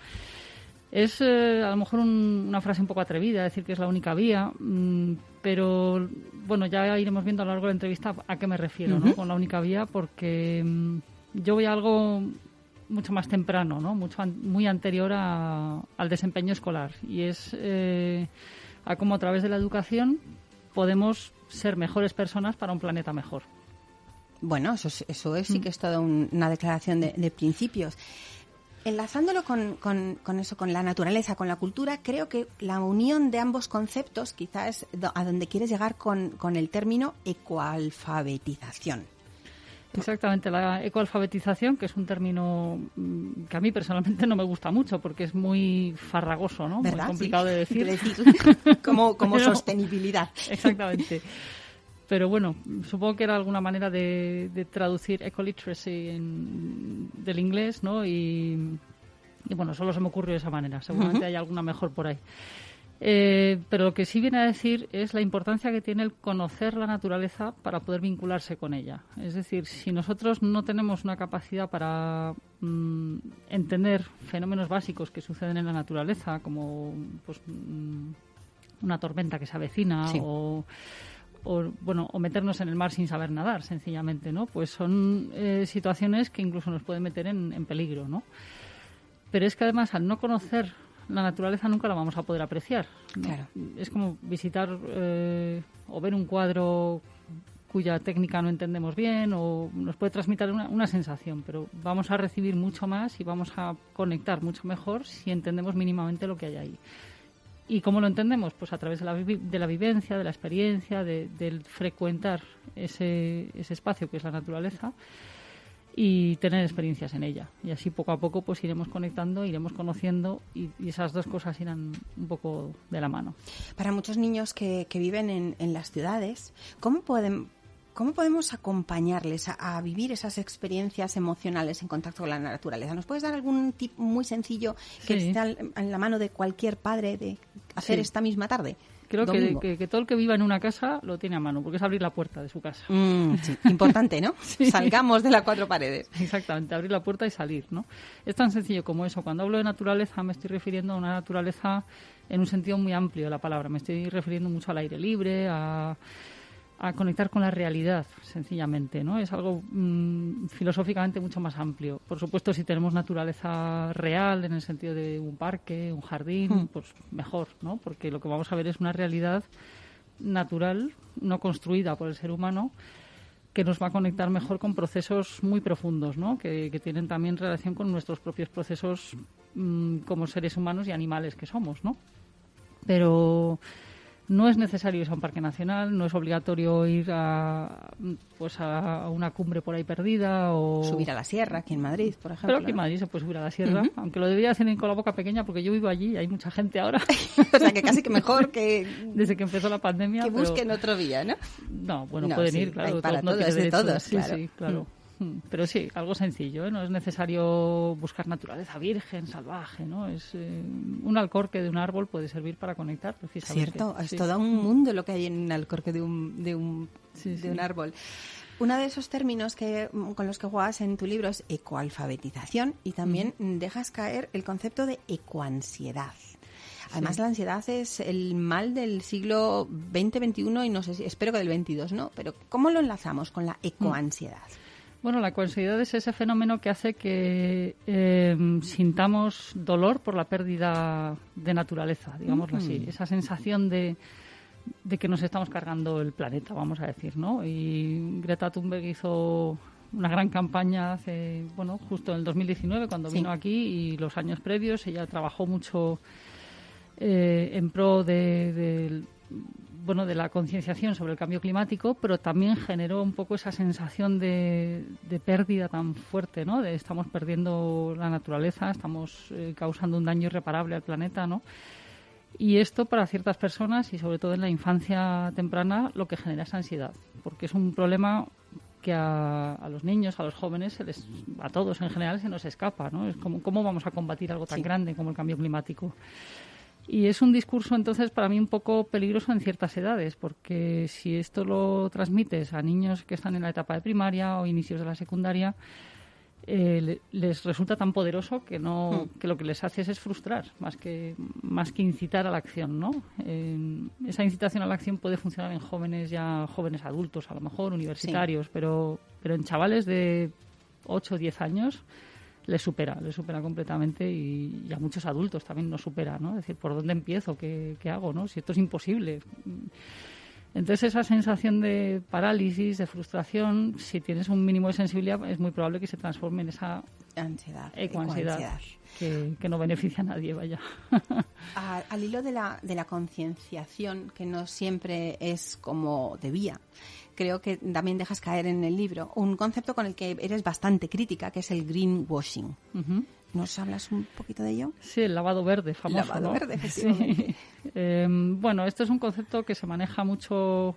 Es eh, a lo mejor una frase un poco atrevida, decir que es la única vía, mm, pero bueno, ya iremos viendo a lo largo de la entrevista a qué me refiero, ¿no? Con la única vía, porque mm, yo voy a algo mucho más temprano, ¿no? Mucho muy anterior al desempeño escolar y es eh, a cómo a través de la educación podemos ser mejores personas para un planeta mejor. Bueno, eso es, eso es sí mm. que es toda una declaración de, principios. Enlazándolo con, con, eso, con la naturaleza, con la cultura, creo que la unión de ambos conceptos quizás es a donde quieres llegar con, con el término ecoalfabetización. Exactamente, la ecoalfabetización, que es un término mm, que a mí personalmente no me gusta mucho porque es muy farragoso, ¿no? Muy complicado de decir. como como sostenibilidad. Exactamente. Pero bueno, supongo que era alguna manera de, traducir ecoliteracy en, del inglés, ¿no? Y, y, bueno, solo se me ocurrió de esa manera. Seguramente hay alguna mejor por ahí. Eh, pero lo que sí viene a decir es la importancia que tiene el conocer la naturaleza para poder vincularse con ella. Es decir, si nosotros no tenemos una capacidad para mm, entender fenómenos básicos que suceden en la naturaleza, como pues, mm, una tormenta que se avecina o bueno o meternos en el mar sin saber nadar sencillamente no pues son eh, situaciones que incluso nos pueden meter en, en peligro no pero es que además al no conocer la naturaleza nunca la vamos a poder apreciar. Es como visitar eh, o ver un cuadro cuya técnica no entendemos bien o nos puede transmitir una, sensación, pero vamos a recibir mucho más y vamos a conectar mucho mejor si entendemos mínimamente lo que hay ahí. ¿Y cómo lo entendemos? Pues a través de la, de la vivencia, de la experiencia, de, del frecuentar ese, ese espacio que es la naturaleza y tener experiencias en ella. Y así poco a poco pues iremos conectando, iremos conociendo y, esas dos cosas irán un poco de la mano. Para muchos niños que, que viven en, en, las ciudades, ¿cómo pueden... ¿Cómo podemos acompañarles a, vivir esas experiencias emocionales en contacto con la naturaleza? ¿Nos puedes dar algún tip muy sencillo que esté en la mano de cualquier padre de hacer esta misma tarde? Creo que, todo el que viva en una casa lo tiene a mano, porque es abrir la puerta de su casa. Mm, importante, ¿no? Salgamos de las cuatro paredes. Exactamente, abrir la puerta y salir, ¿no? Es tan sencillo como eso. Cuando hablo de naturaleza me estoy refiriendo a una naturaleza en un sentido muy amplio de la palabra. Me estoy refiriendo mucho al aire libre, a a conectar con la realidad, sencillamente, ¿no? Es algo mm, filosóficamente mucho más amplio. Por supuesto, si tenemos naturaleza real, en el sentido de un parque, un jardín, hmm. pues mejor, ¿no? Porque lo que vamos a ver es una realidad natural, no construida por el ser humano, que nos va a conectar mejor con procesos muy profundos, ¿no? Que, tienen también relación con nuestros propios procesos mm, como seres humanos y animales que somos, ¿no? Pero no es necesario ir a un parque nacional, no es obligatorio ir a, pues a una cumbre por ahí perdida o... Subir a la sierra, aquí en Madrid, por ejemplo. Pero aquí en Madrid se puede subir a la sierra, aunque lo debería hacer con la boca pequeña porque yo vivo allí y hay mucha gente ahora. o sea, que casi que mejor que... Desde que empezó la pandemia. Que busquen otro día, ¿no? No, bueno, pueden ir, claro. Para todos, de todos, Sí, sí, claro. Mm. Mm, pero sí, algo sencillo, ¿eh? no es necesario buscar naturaleza virgen, salvaje, ¿no? Es eh, un alcorque de un árbol puede servir para conectar precisamente. Cierto, es todo un mundo lo que hay en un alcorque de un, de un, de un árbol. Uno de esos términos que, mm, con los que juegas en tu libro es ecoalfabetización y también dejas caer el concepto de ecoansiedad. Además, la ansiedad es el mal del siglo XX, XXI y no sé si, espero que del XXII, ¿no? Pero ¿cómo lo enlazamos con la ecoansiedad? Bueno, la coansiedad es ese fenómeno que hace que eh, sintamos dolor por la pérdida de naturaleza, digámoslo así. Mm. Esa sensación de, que nos estamos cargando el planeta, vamos a decir, ¿no? Y Greta Thunberg hizo una gran campaña hace, bueno, justo en el 2019 cuando vino aquí y los años previos. Ella trabajó mucho eh, en pro de, bueno, de la concienciación sobre el cambio climático, pero también generó un poco esa sensación de, pérdida tan fuerte, ¿no? De estamos perdiendo la naturaleza, estamos eh, causando un daño irreparable al planeta, ¿no? Y esto para ciertas personas y sobre todo en la infancia temprana lo que genera es ansiedad, porque es un problema que a, los niños, a los jóvenes, a todos en general se nos escapa, ¿no? Es como cómo vamos a combatir algo tan grande como el cambio climático. Y es un discurso entonces para mí un poco peligroso en ciertas edades, porque si esto lo transmites a niños que están en la etapa de primaria o inicios de la secundaria, eh, les resulta tan poderoso que no hmm. que lo que les hace es frustrar más que más que incitar a la acción no esa incitación a la acción puede funcionar en jóvenes ya jóvenes adultos a lo mejor universitarios pero pero en chavales de 8 o 10 años les supera, les supera completamente y, a muchos adultos también nos supera, ¿no? Es decir, ¿por dónde empiezo? ¿Qué, ¿Qué, hago? ¿no? Si esto es imposible. Entonces esa sensación de parálisis, de frustración, si tienes un mínimo de sensibilidad, es muy probable que se transforme en esa ansiedad, ecoansiedad, que, que, no beneficia a nadie, vaya. al hilo de la, de la concienciación, que no siempre es como debía, creo que también dejas caer en el libro un concepto con el que eres bastante crítica, que es el greenwashing. ¿Nos hablas un poquito de ello? Sí, el lavado verde, famoso. Lavado verde, efectivamente. Em, bueno, esto es un concepto que se maneja mucho,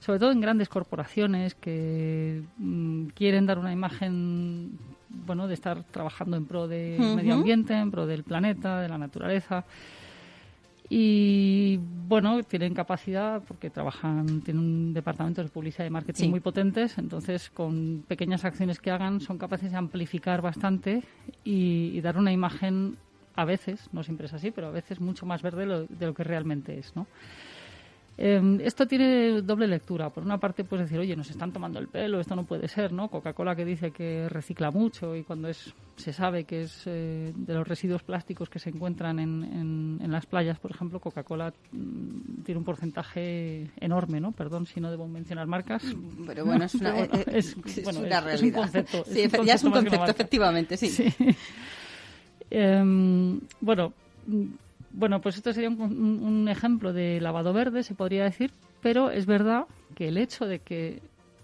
sobre todo en grandes corporaciones que mm, quieren dar una imagen, bueno, de estar trabajando en pro del medio ambiente, en pro del planeta, de la naturaleza. Y bueno, tienen capacidad porque trabajan, tienen un departamento de publicidad y marketing muy potentes, entonces con pequeñas acciones que hagan son capaces de amplificar bastante y, dar una imagen a veces, no siempre es así, pero a veces mucho más verde de lo que realmente es, ¿no? Em, esto tiene doble lectura. Por una parte, puedes decir, oye, nos están tomando el pelo, esto no puede ser, ¿no? Coca-Cola que dice que recicla mucho y cuando es se sabe que es eh, de los residuos plásticos que se encuentran en, en, las playas, por ejemplo, Coca-Cola mm, tiene un porcentaje enorme, ¿no? Perdón si no debo mencionar marcas. Pero bueno, es una, es, realidad. un concepto. Sí, ya es un concepto, efectivamente, sí. Em, bueno bueno, pues esto sería un, ejemplo de lavado verde, se podría decir, pero es verdad que el hecho de que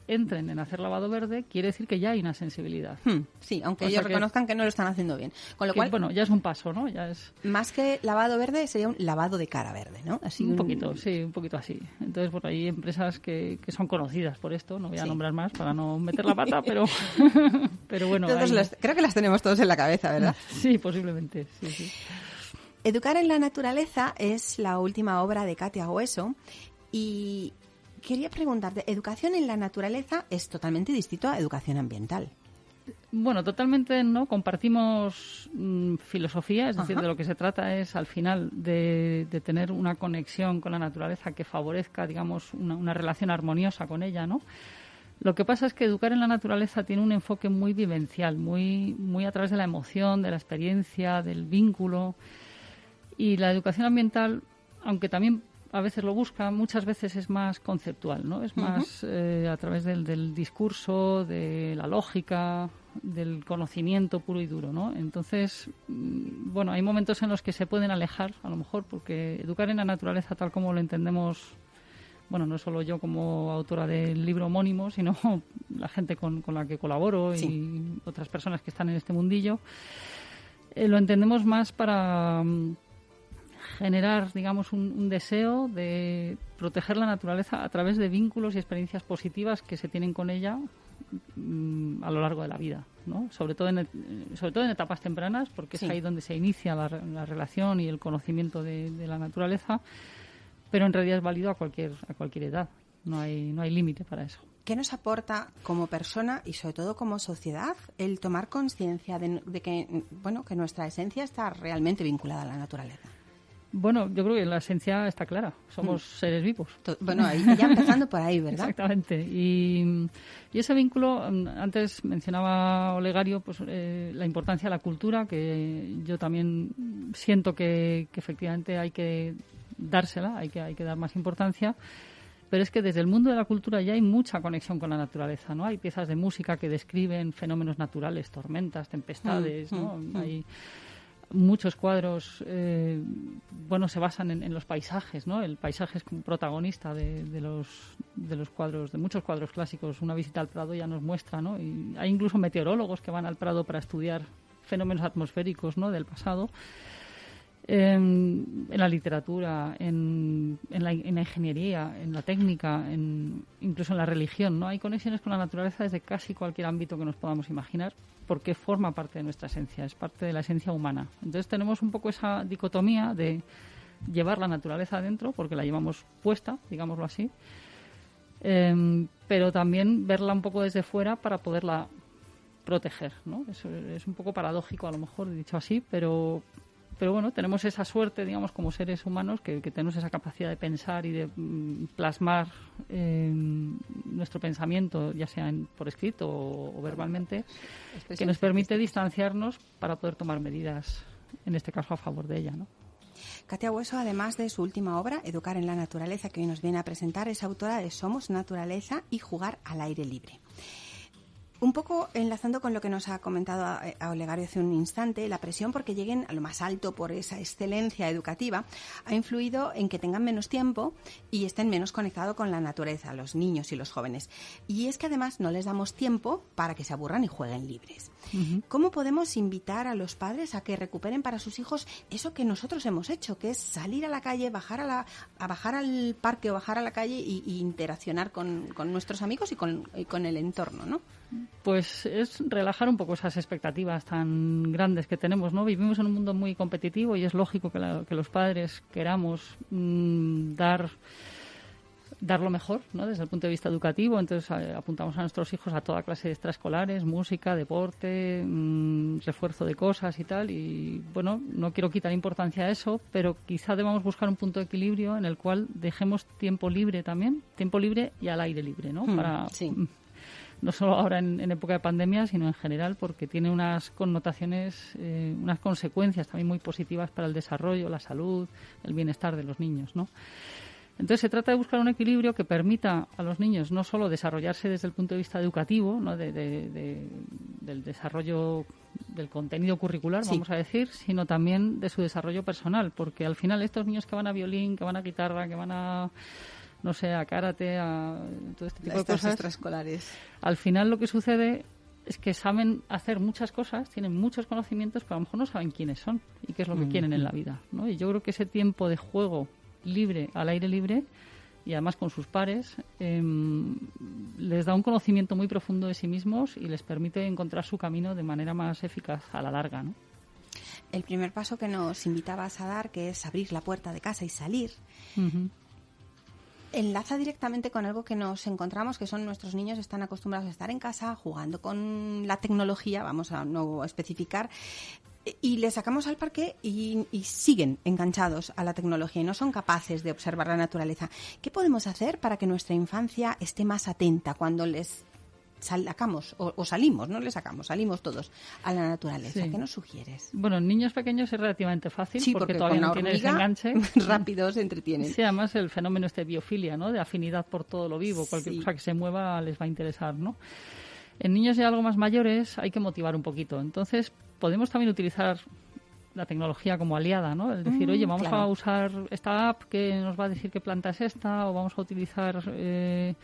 entren en hacer lavado verde quiere decir que ya hay una sensibilidad. Hmm, sí, aunque ellos reconozcan que no lo están haciendo bien. Con lo cual, bueno, ya es un paso, ¿no? Ya es más que lavado verde sería un lavado de cara verde, ¿no? Así un, poquito, sí, un poquito así. Entonces, bueno, hay empresas que, que son conocidas por esto, no voy a nombrar más para no meter la pata, pero pero bueno, creo que las tenemos todos en la cabeza, ¿verdad? Sí, posiblemente, sí, sí. Educar en la naturaleza es la última obra de Katia Hueso y quería preguntarte, educación en la naturaleza es totalmente distinto a educación ambiental. Bueno, totalmente no. Compartimos mm, filosofía, es decir, de lo que se trata es al final de, tener una conexión con la naturaleza que favorezca, digamos, una, una, relación armoniosa con ella, ¿no? Lo que pasa es que educar en la naturaleza tiene un enfoque muy vivencial, muy, muy a través de la emoción, de la experiencia, del vínculo. Y la educación ambiental, aunque también a veces lo busca, muchas veces es más conceptual, ¿no? Es más eh, a través del, discurso, de la lógica, del conocimiento puro y duro, ¿no? Entonces, mm, bueno, hay momentos en los que se pueden alejar, a lo mejor, porque educar en la naturaleza tal como lo entendemos, bueno, no solo yo como autora del libro homónimo, sino la gente con, la que colaboro y otras personas que están en este mundillo, eh, lo entendemos más para mm, generar, digamos, un, deseo de proteger la naturaleza a través de vínculos y experiencias positivas que se tienen con ella mm, a lo largo de la vida, ¿no? Sobre todo en, sobre todo en etapas tempranas, porque es ahí donde se inicia la, relación y el conocimiento de, la naturaleza, pero en realidad es válido a cualquier, a cualquier edad. No hay, no hay límite para eso. ¿Qué nos aporta como persona y sobre todo como sociedad el tomar conciencia de, de, que, bueno, que nuestra esencia está realmente vinculada a la naturaleza? Bueno, yo creo que la esencia está clara. Somos mm. seres vivos. Bueno, ya empezando por ahí, ¿verdad? Exactamente. Y, ese vínculo, mm, antes mencionaba Olegario, pues eh, la importancia de la cultura, que yo también siento que, efectivamente hay que dársela, hay que, hay que dar más importancia. Pero es que desde el mundo de la cultura ya hay mucha conexión con la naturaleza, ¿no? Hay piezas de música que describen fenómenos naturales, tormentas, tempestades, mm, ¿no? Hay muchos cuadros eh, bueno se basan en, los paisajes no el paisaje es como protagonista de, los de los cuadros de muchos cuadros clásicos. Una visita al Prado ya nos muestra no y hay incluso meteorólogos que van al Prado para estudiar fenómenos atmosféricos no del pasado en, la literatura, en, la, ingeniería, en la técnica, incluso en la religión. ¿no? Hay conexiones con la naturaleza desde casi cualquier ámbito que nos podamos imaginar, porque forma parte de nuestra esencia, es parte de la esencia humana. Entonces tenemos un poco esa dicotomía de llevar la naturaleza adentro, porque la llevamos puesta, digámoslo así, em, pero también verla un poco desde fuera para poderla proteger, ¿no? Eso es un poco paradójico a lo mejor dicho así, pero pero bueno, tenemos esa suerte, digamos, como seres humanos, que, tenemos esa capacidad de pensar y de mm, plasmar eh, nuestro pensamiento, ya sea por escrito o, verbalmente, que nos permite distanciarnos para poder tomar medidas, en este caso a favor de ella, ¿no? Katia Hueso, además de su última obra, Educar en la Naturaleza, que hoy nos viene a presentar, es autora de Somos Naturaleza y Jugar al Aire Libre. Un poco enlazando con lo que nos ha comentado a, Olegario hace un instante, la presión porque lleguen a lo más alto por esa excelencia educativa ha influido en que tengan menos tiempo y estén menos conectados con la naturaleza, los niños y los jóvenes. Y es que además no les damos tiempo para que se aburran y jueguen libres. ¿Cómo podemos invitar a los padres a que recuperen para sus hijos eso que nosotros hemos hecho, que es salir a la calle, bajar a, la, a bajar al parque o bajar a la calle y, interaccionar con, nuestros amigos y con, y con el entorno, ¿no? Pues es relajar un poco esas expectativas tan grandes que tenemos, ¿no? Vivimos en un mundo muy competitivo y es lógico que, los padres queramos mm, dar dar lo mejor, ¿no? Desde el punto de vista educativo, entonces eh, apuntamos a nuestros hijos a toda clase de extraescolares, música, deporte, mm, refuerzo de cosas y tal. Y bueno, no quiero quitar importancia a eso, pero quizá debamos buscar un punto de equilibrio en el cual dejemos tiempo libre también, tiempo libre y al aire libre, ¿no? Hmm, Para sí no solo ahora en, época de pandemia, sino en general, porque tiene unas connotaciones, eh, unas consecuencias también muy positivas para el desarrollo, la salud, el bienestar de los niños, ¿no? Entonces se trata de buscar un equilibrio que permita a los niños no solo desarrollarse desde el punto de vista educativo, ¿no? del desarrollo del contenido curricular, vamos a decir, sino también de su desarrollo personal, porque al final estos niños que van a violín, que van a guitarra, que van a no sé, a karate, a todo este tipo de cosas. extraescolares. Al final lo que sucede es que saben hacer muchas cosas, tienen muchos conocimientos, pero a lo mejor no saben quiénes son y qué es lo que mm. quieren en la vida. ¿no? Y yo creo que ese tiempo de juego libre, al aire libre, y además con sus pares, em, les da un conocimiento muy profundo de sí mismos y les permite encontrar su camino de manera más eficaz a la larga. ¿no? El primer paso que nos invitabas a dar, que es abrir la puerta de casa y salir, enlaza directamente con algo que nos encontramos, que son nuestros niños están acostumbrados a estar en casa jugando con la tecnología, vamos a no especificar, y les sacamos al parque y, y, siguen enganchados a la tecnología y no son capaces de observar la naturaleza. ¿Qué podemos hacer para que nuestra infancia esté más atenta cuando les sacamos o, salimos, no le sacamos, salimos todos a la naturaleza. ¿Qué nos sugieres? Bueno, en niños pequeños es relativamente fácil porque, todavía no tienen ese enganche. rápido se entretienen. Sí, además el fenómeno este de biofilia, ¿no? De afinidad por todo lo vivo, cualquier cosa que se mueva les va a interesar, ¿no? En niños ya algo más mayores hay que motivar un poquito. Entonces, podemos también utilizar la tecnología como aliada, ¿no? Es decir, mm, oye, vamos a usar esta app que nos va a decir qué planta es esta o vamos a utilizar... Eh,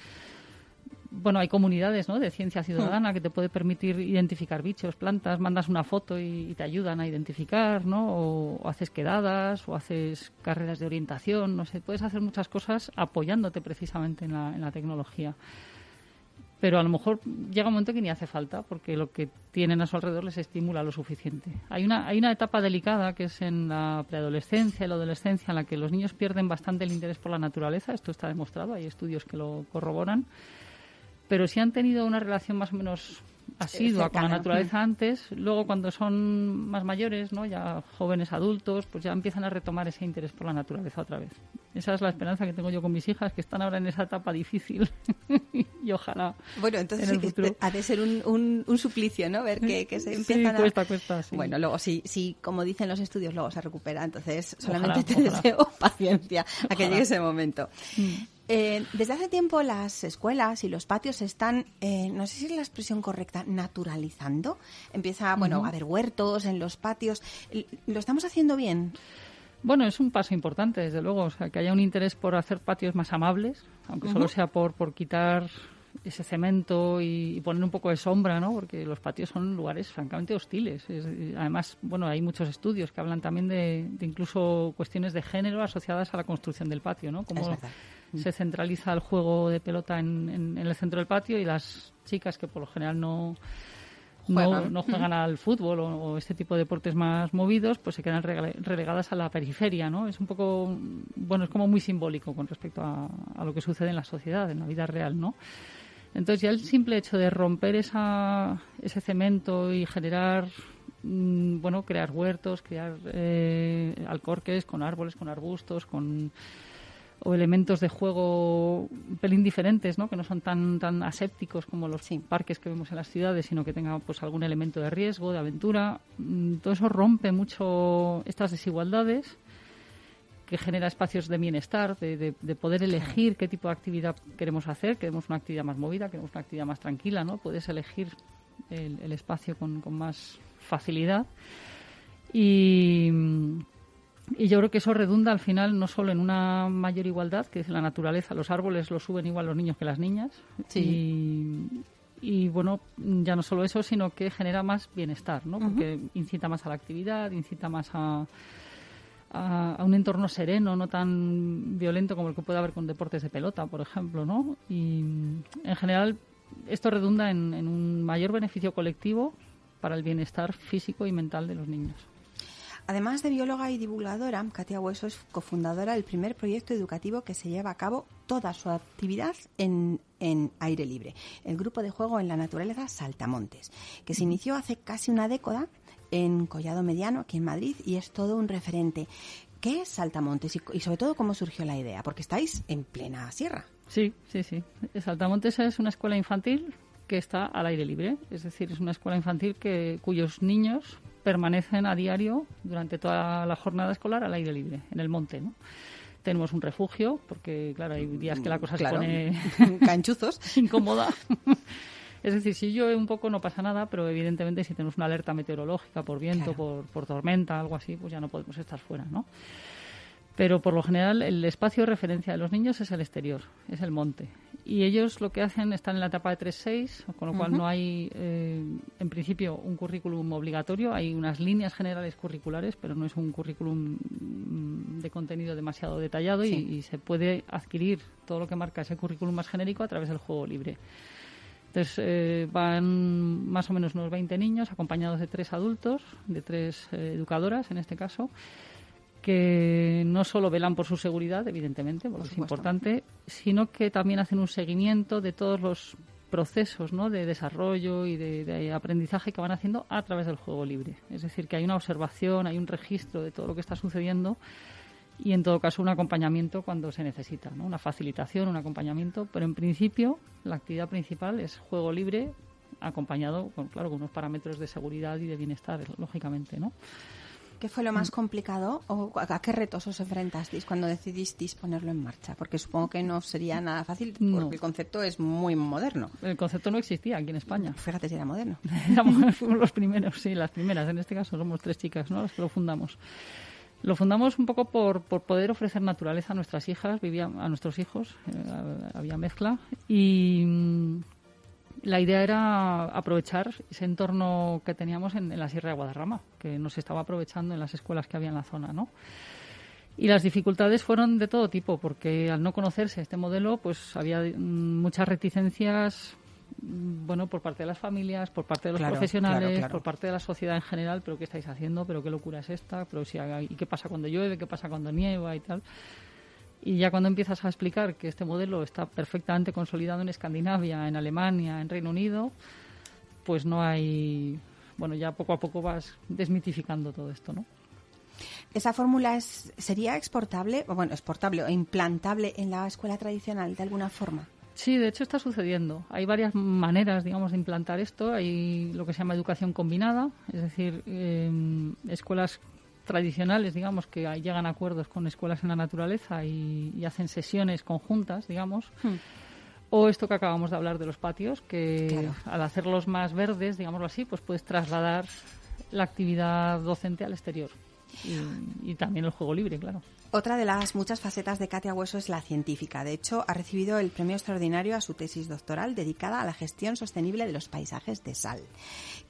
bueno, hay comunidades ¿no? de ciencia ciudadana que te puede permitir identificar bichos, plantas, mandas una foto y, te ayudan a identificar, ¿no? O, haces quedadas, o haces carreras de orientación, no sé, puedes hacer muchas cosas apoyándote precisamente en la, en la tecnología. Pero a lo mejor llega un momento que ni hace falta, porque lo que tienen a su alrededor les estimula lo suficiente. Hay una, hay una etapa delicada que es en la preadolescencia y la adolescencia en la que los niños pierden bastante el interés por la naturaleza. Esto está demostrado, hay estudios que lo corroboran pero si han tenido una relación más o menos asidua con la naturaleza antes, luego cuando son más mayores, ¿no? ya jóvenes adultos, pues ya empiezan a retomar ese interés por la naturaleza otra vez. Esa es la esperanza que tengo yo con mis hijas, que están ahora en esa etapa difícil y ojalá. Bueno, entonces ha de ser un, un, suplicio, ¿no? Ver que, se empiezan sí, cuesta, cuesta, sí. Bueno, luego sí, sí, como dicen los estudios, luego se recupera. Entonces solamente te deseo paciencia a que llegue ese momento. Mm. Eh, desde hace tiempo las escuelas y los patios están, eh, no sé si es la expresión correcta, naturalizando. Empieza, bueno, a haber huertos en los patios. ¿Lo estamos haciendo bien? Bueno, es un paso importante, desde luego, o sea, que haya un interés por hacer patios más amables, aunque solo sea por, por quitar ese cemento y, poner un poco de sombra, ¿no? Porque los patios son lugares francamente hostiles. además, bueno, hay muchos estudios que hablan también de, incluso cuestiones de género asociadas a la construcción del patio, ¿no? Como se centraliza el juego de pelota en, el centro del patio y las chicas que por lo general no no, juegan al fútbol o, este tipo de deportes más movidos, pues se quedan relegadas a la periferia, ¿no? Es un poco, bueno, es como muy simbólico con respecto a, lo que sucede en la sociedad, en la vida real, ¿no? Entonces ya el simple hecho de romper esa, ese cemento y generar, mm, bueno, crear huertos, crear eh, alcorques con árboles, con arbustos, con o elementos de juego un pelín diferentes, ¿no? que no son tan, tan asépticos como los parques que vemos en las ciudades, sino que tengan pues, algún elemento de riesgo, de aventura. Mm, todo eso rompe mucho estas desigualdades que genera espacios de bienestar, de, de, poder elegir qué tipo de actividad queremos hacer. Queremos una actividad más movida, queremos una actividad más tranquila, ¿no? Puedes elegir el, el espacio con, con más facilidad. Y y yo creo que eso redunda al final no solo en una mayor igualdad, que es la naturaleza, los árboles los suben igual los niños que las niñas. Y, bueno, ya no solo eso, sino que genera más bienestar, ¿no? Porque incita más a la actividad, incita más a, a, un entorno sereno, no tan violento como el que puede haber con deportes de pelota, por ejemplo, ¿no? Y en general esto redunda en un mayor beneficio colectivo para el bienestar físico y mental de los niños. Además de bióloga y divulgadora, Katia Hueso es cofundadora del primer proyecto educativo que se lleva a cabo toda su actividad en, aire libre, el grupo de juego en la naturaleza Saltamontes, que se inició hace casi una década en Collado Mediano, aquí en Madrid, y es todo un referente. ¿Qué es Saltamontes y, y sobre todo cómo surgió la idea? Porque estáis en plena sierra. Sí, sí, sí. Saltamontes es una escuela infantil que está al aire libre, es decir, es una escuela infantil que cuyos niños permanecen a diario durante toda la jornada escolar al aire libre, en el monte, ¿no? Tenemos un refugio, porque, claro, hay días que la cosa se pone... Canchuzos. incómoda. Es decir, si llueve un poco no pasa nada, pero evidentemente si tenemos una alerta meteorológica por viento, por, por tormenta, algo así, pues ya no podemos estar fuera, ¿no? Pero por lo general el espacio de referencia de los niños es el exterior, es el monte. Y ellos lo que hacen están en la etapa de 3-6, con lo cual no hay, eh, en principio, un currículum obligatorio. Hay unas líneas generales curriculares, pero no es un currículum mm, de contenido demasiado detallado y, se puede adquirir todo lo que marca ese currículum más genérico a través del juego libre. Entonces eh, van más o menos unos 20 niños acompañados de tres adultos, de tres eh, educadoras en este caso que no solo velan por su seguridad, evidentemente, porque es importante, sino que también hacen un seguimiento de todos los procesos ¿no? de desarrollo y de, aprendizaje que van haciendo a través del juego libre. Es decir, que hay una observación, hay un registro de todo lo que está sucediendo y, en todo caso, un acompañamiento cuando se necesita, ¿no? una facilitación, un acompañamiento, pero en principio la actividad principal es juego libre acompañado, con, claro, con unos parámetros de seguridad y de bienestar, lógicamente, ¿no? ¿Qué fue lo más mm. complicado o a qué retos os enfrentasteis cuando decidisteis ponerlo en marcha? Porque supongo que no sería nada fácil porque el concepto es muy moderno. El concepto no existía aquí en España. Fíjate si era moderno. fuimos los primeros, sí, las primeras. En este caso somos tres chicas, ¿no? Las que lo fundamos. Lo fundamos un poco por, por poder ofrecer naturaleza a nuestras hijas, vivía, a nuestros hijos, eh, había mezcla. Y la idea era aprovechar ese entorno que teníamos en, la Sierra de Guadarrama, que nos estaba aprovechando en las escuelas que había en la zona, ¿no? Y las dificultades fueron de todo tipo, porque al no conocerse este modelo, pues había mm, muchas reticencias, mm, bueno, por parte de las familias, por parte de los profesionales, por parte de la sociedad en general, pero ¿qué estáis haciendo? ¿Pero qué locura es esta? ¿Pero si, ¿Y qué pasa cuando llueve? ¿Qué pasa cuando nieva y tal? Y ya cuando empiezas a explicar que este modelo está perfectamente consolidado en Escandinavia, en Alemania, en Reino Unido, pues no hay. Bueno, ya poco a poco vas desmitificando todo esto, ¿no? ¿Esa fórmula es, sería exportable, o bueno, exportable o implantable en la escuela tradicional de alguna forma? Sí, de hecho está sucediendo. Hay varias maneras, digamos, de implantar esto. Hay lo que se llama educación combinada, es decir, em, escuelas tradicionales, digamos, que llegan a acuerdos con escuelas en la naturaleza y, hacen sesiones conjuntas, digamos. Hmm. O esto que acabamos de hablar de los patios, que al hacerlos más verdes, digámoslo así, pues puedes trasladar la actividad docente al exterior. Y también el juego libre, claro. Otra de las muchas facetas de Katia Hueso es la científica. De hecho, ha recibido el premio extraordinario a su tesis doctoral dedicada a la gestión sostenible de los paisajes de sal.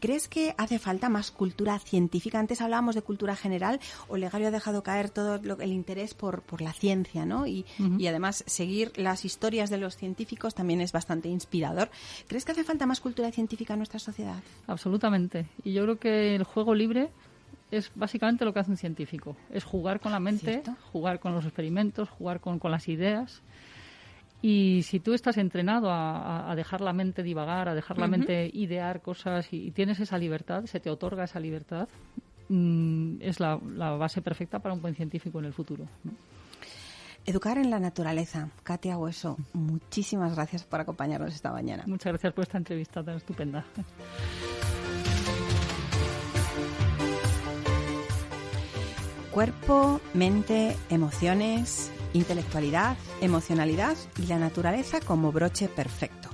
¿Crees que hace falta más cultura científica? Antes hablábamos de cultura general. Olegario ha dejado caer todo el interés por, la ciencia, ¿no? Y, y además seguir las historias de los científicos también es bastante inspirador. ¿Crees que hace falta más cultura científica en nuestra sociedad? Absolutamente. Y yo creo que el juego libre es básicamente lo que hace un científico. Es jugar con la mente, jugar con los experimentos, jugar con, las ideas. Y si tú estás entrenado a, dejar la mente divagar, a dejar la mente idear cosas y, tienes esa libertad, se te otorga esa libertad, mm, es la, base perfecta para un buen científico en el futuro. Educar en la naturaleza. Katia Hueso, muchísimas gracias por acompañarnos esta mañana. Muchas gracias por esta entrevista tan estupenda. Cuerpo, mente, emociones, intelectualidad, emocionalidad y la naturaleza como broche perfecto.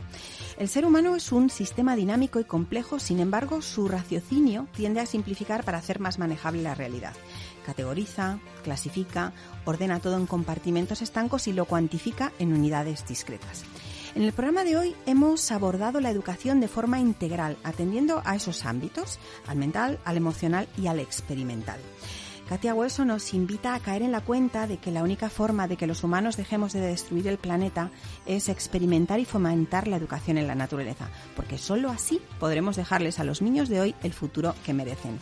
El ser humano es un sistema dinámico y complejo, sin embargo, su raciocinio tiende a simplificar para hacer más manejable la realidad. Categoriza, clasifica, ordena todo en compartimentos estancos y lo cuantifica en unidades discretas. En el programa de hoy hemos abordado la educación de forma integral, atendiendo a esos ámbitos, al mental, al emocional y al experimental. Katia Hueso nos invita a caer en la cuenta de que la única forma de que los humanos dejemos de destruir el planeta es experimentar y fomentar la educación en la naturaleza, porque sólo así podremos dejarles a los niños de hoy el futuro que merecen.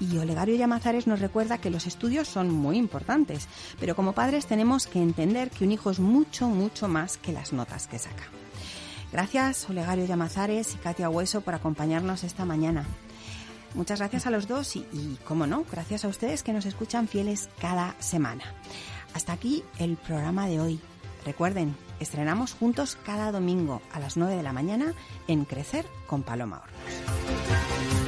Y Olegario Llamazares nos recuerda que los estudios son muy importantes, pero como padres tenemos que entender que un hijo es mucho, mucho más que las notas que saca. Gracias, Olegario Llamazares y Katia Hueso, por acompañarnos esta mañana. Muchas gracias a los dos y, y, como no, gracias a ustedes que nos escuchan fieles cada semana. Hasta aquí el programa de hoy. Recuerden, estrenamos juntos cada domingo a las 9 de la mañana en Crecer con Paloma Hornos.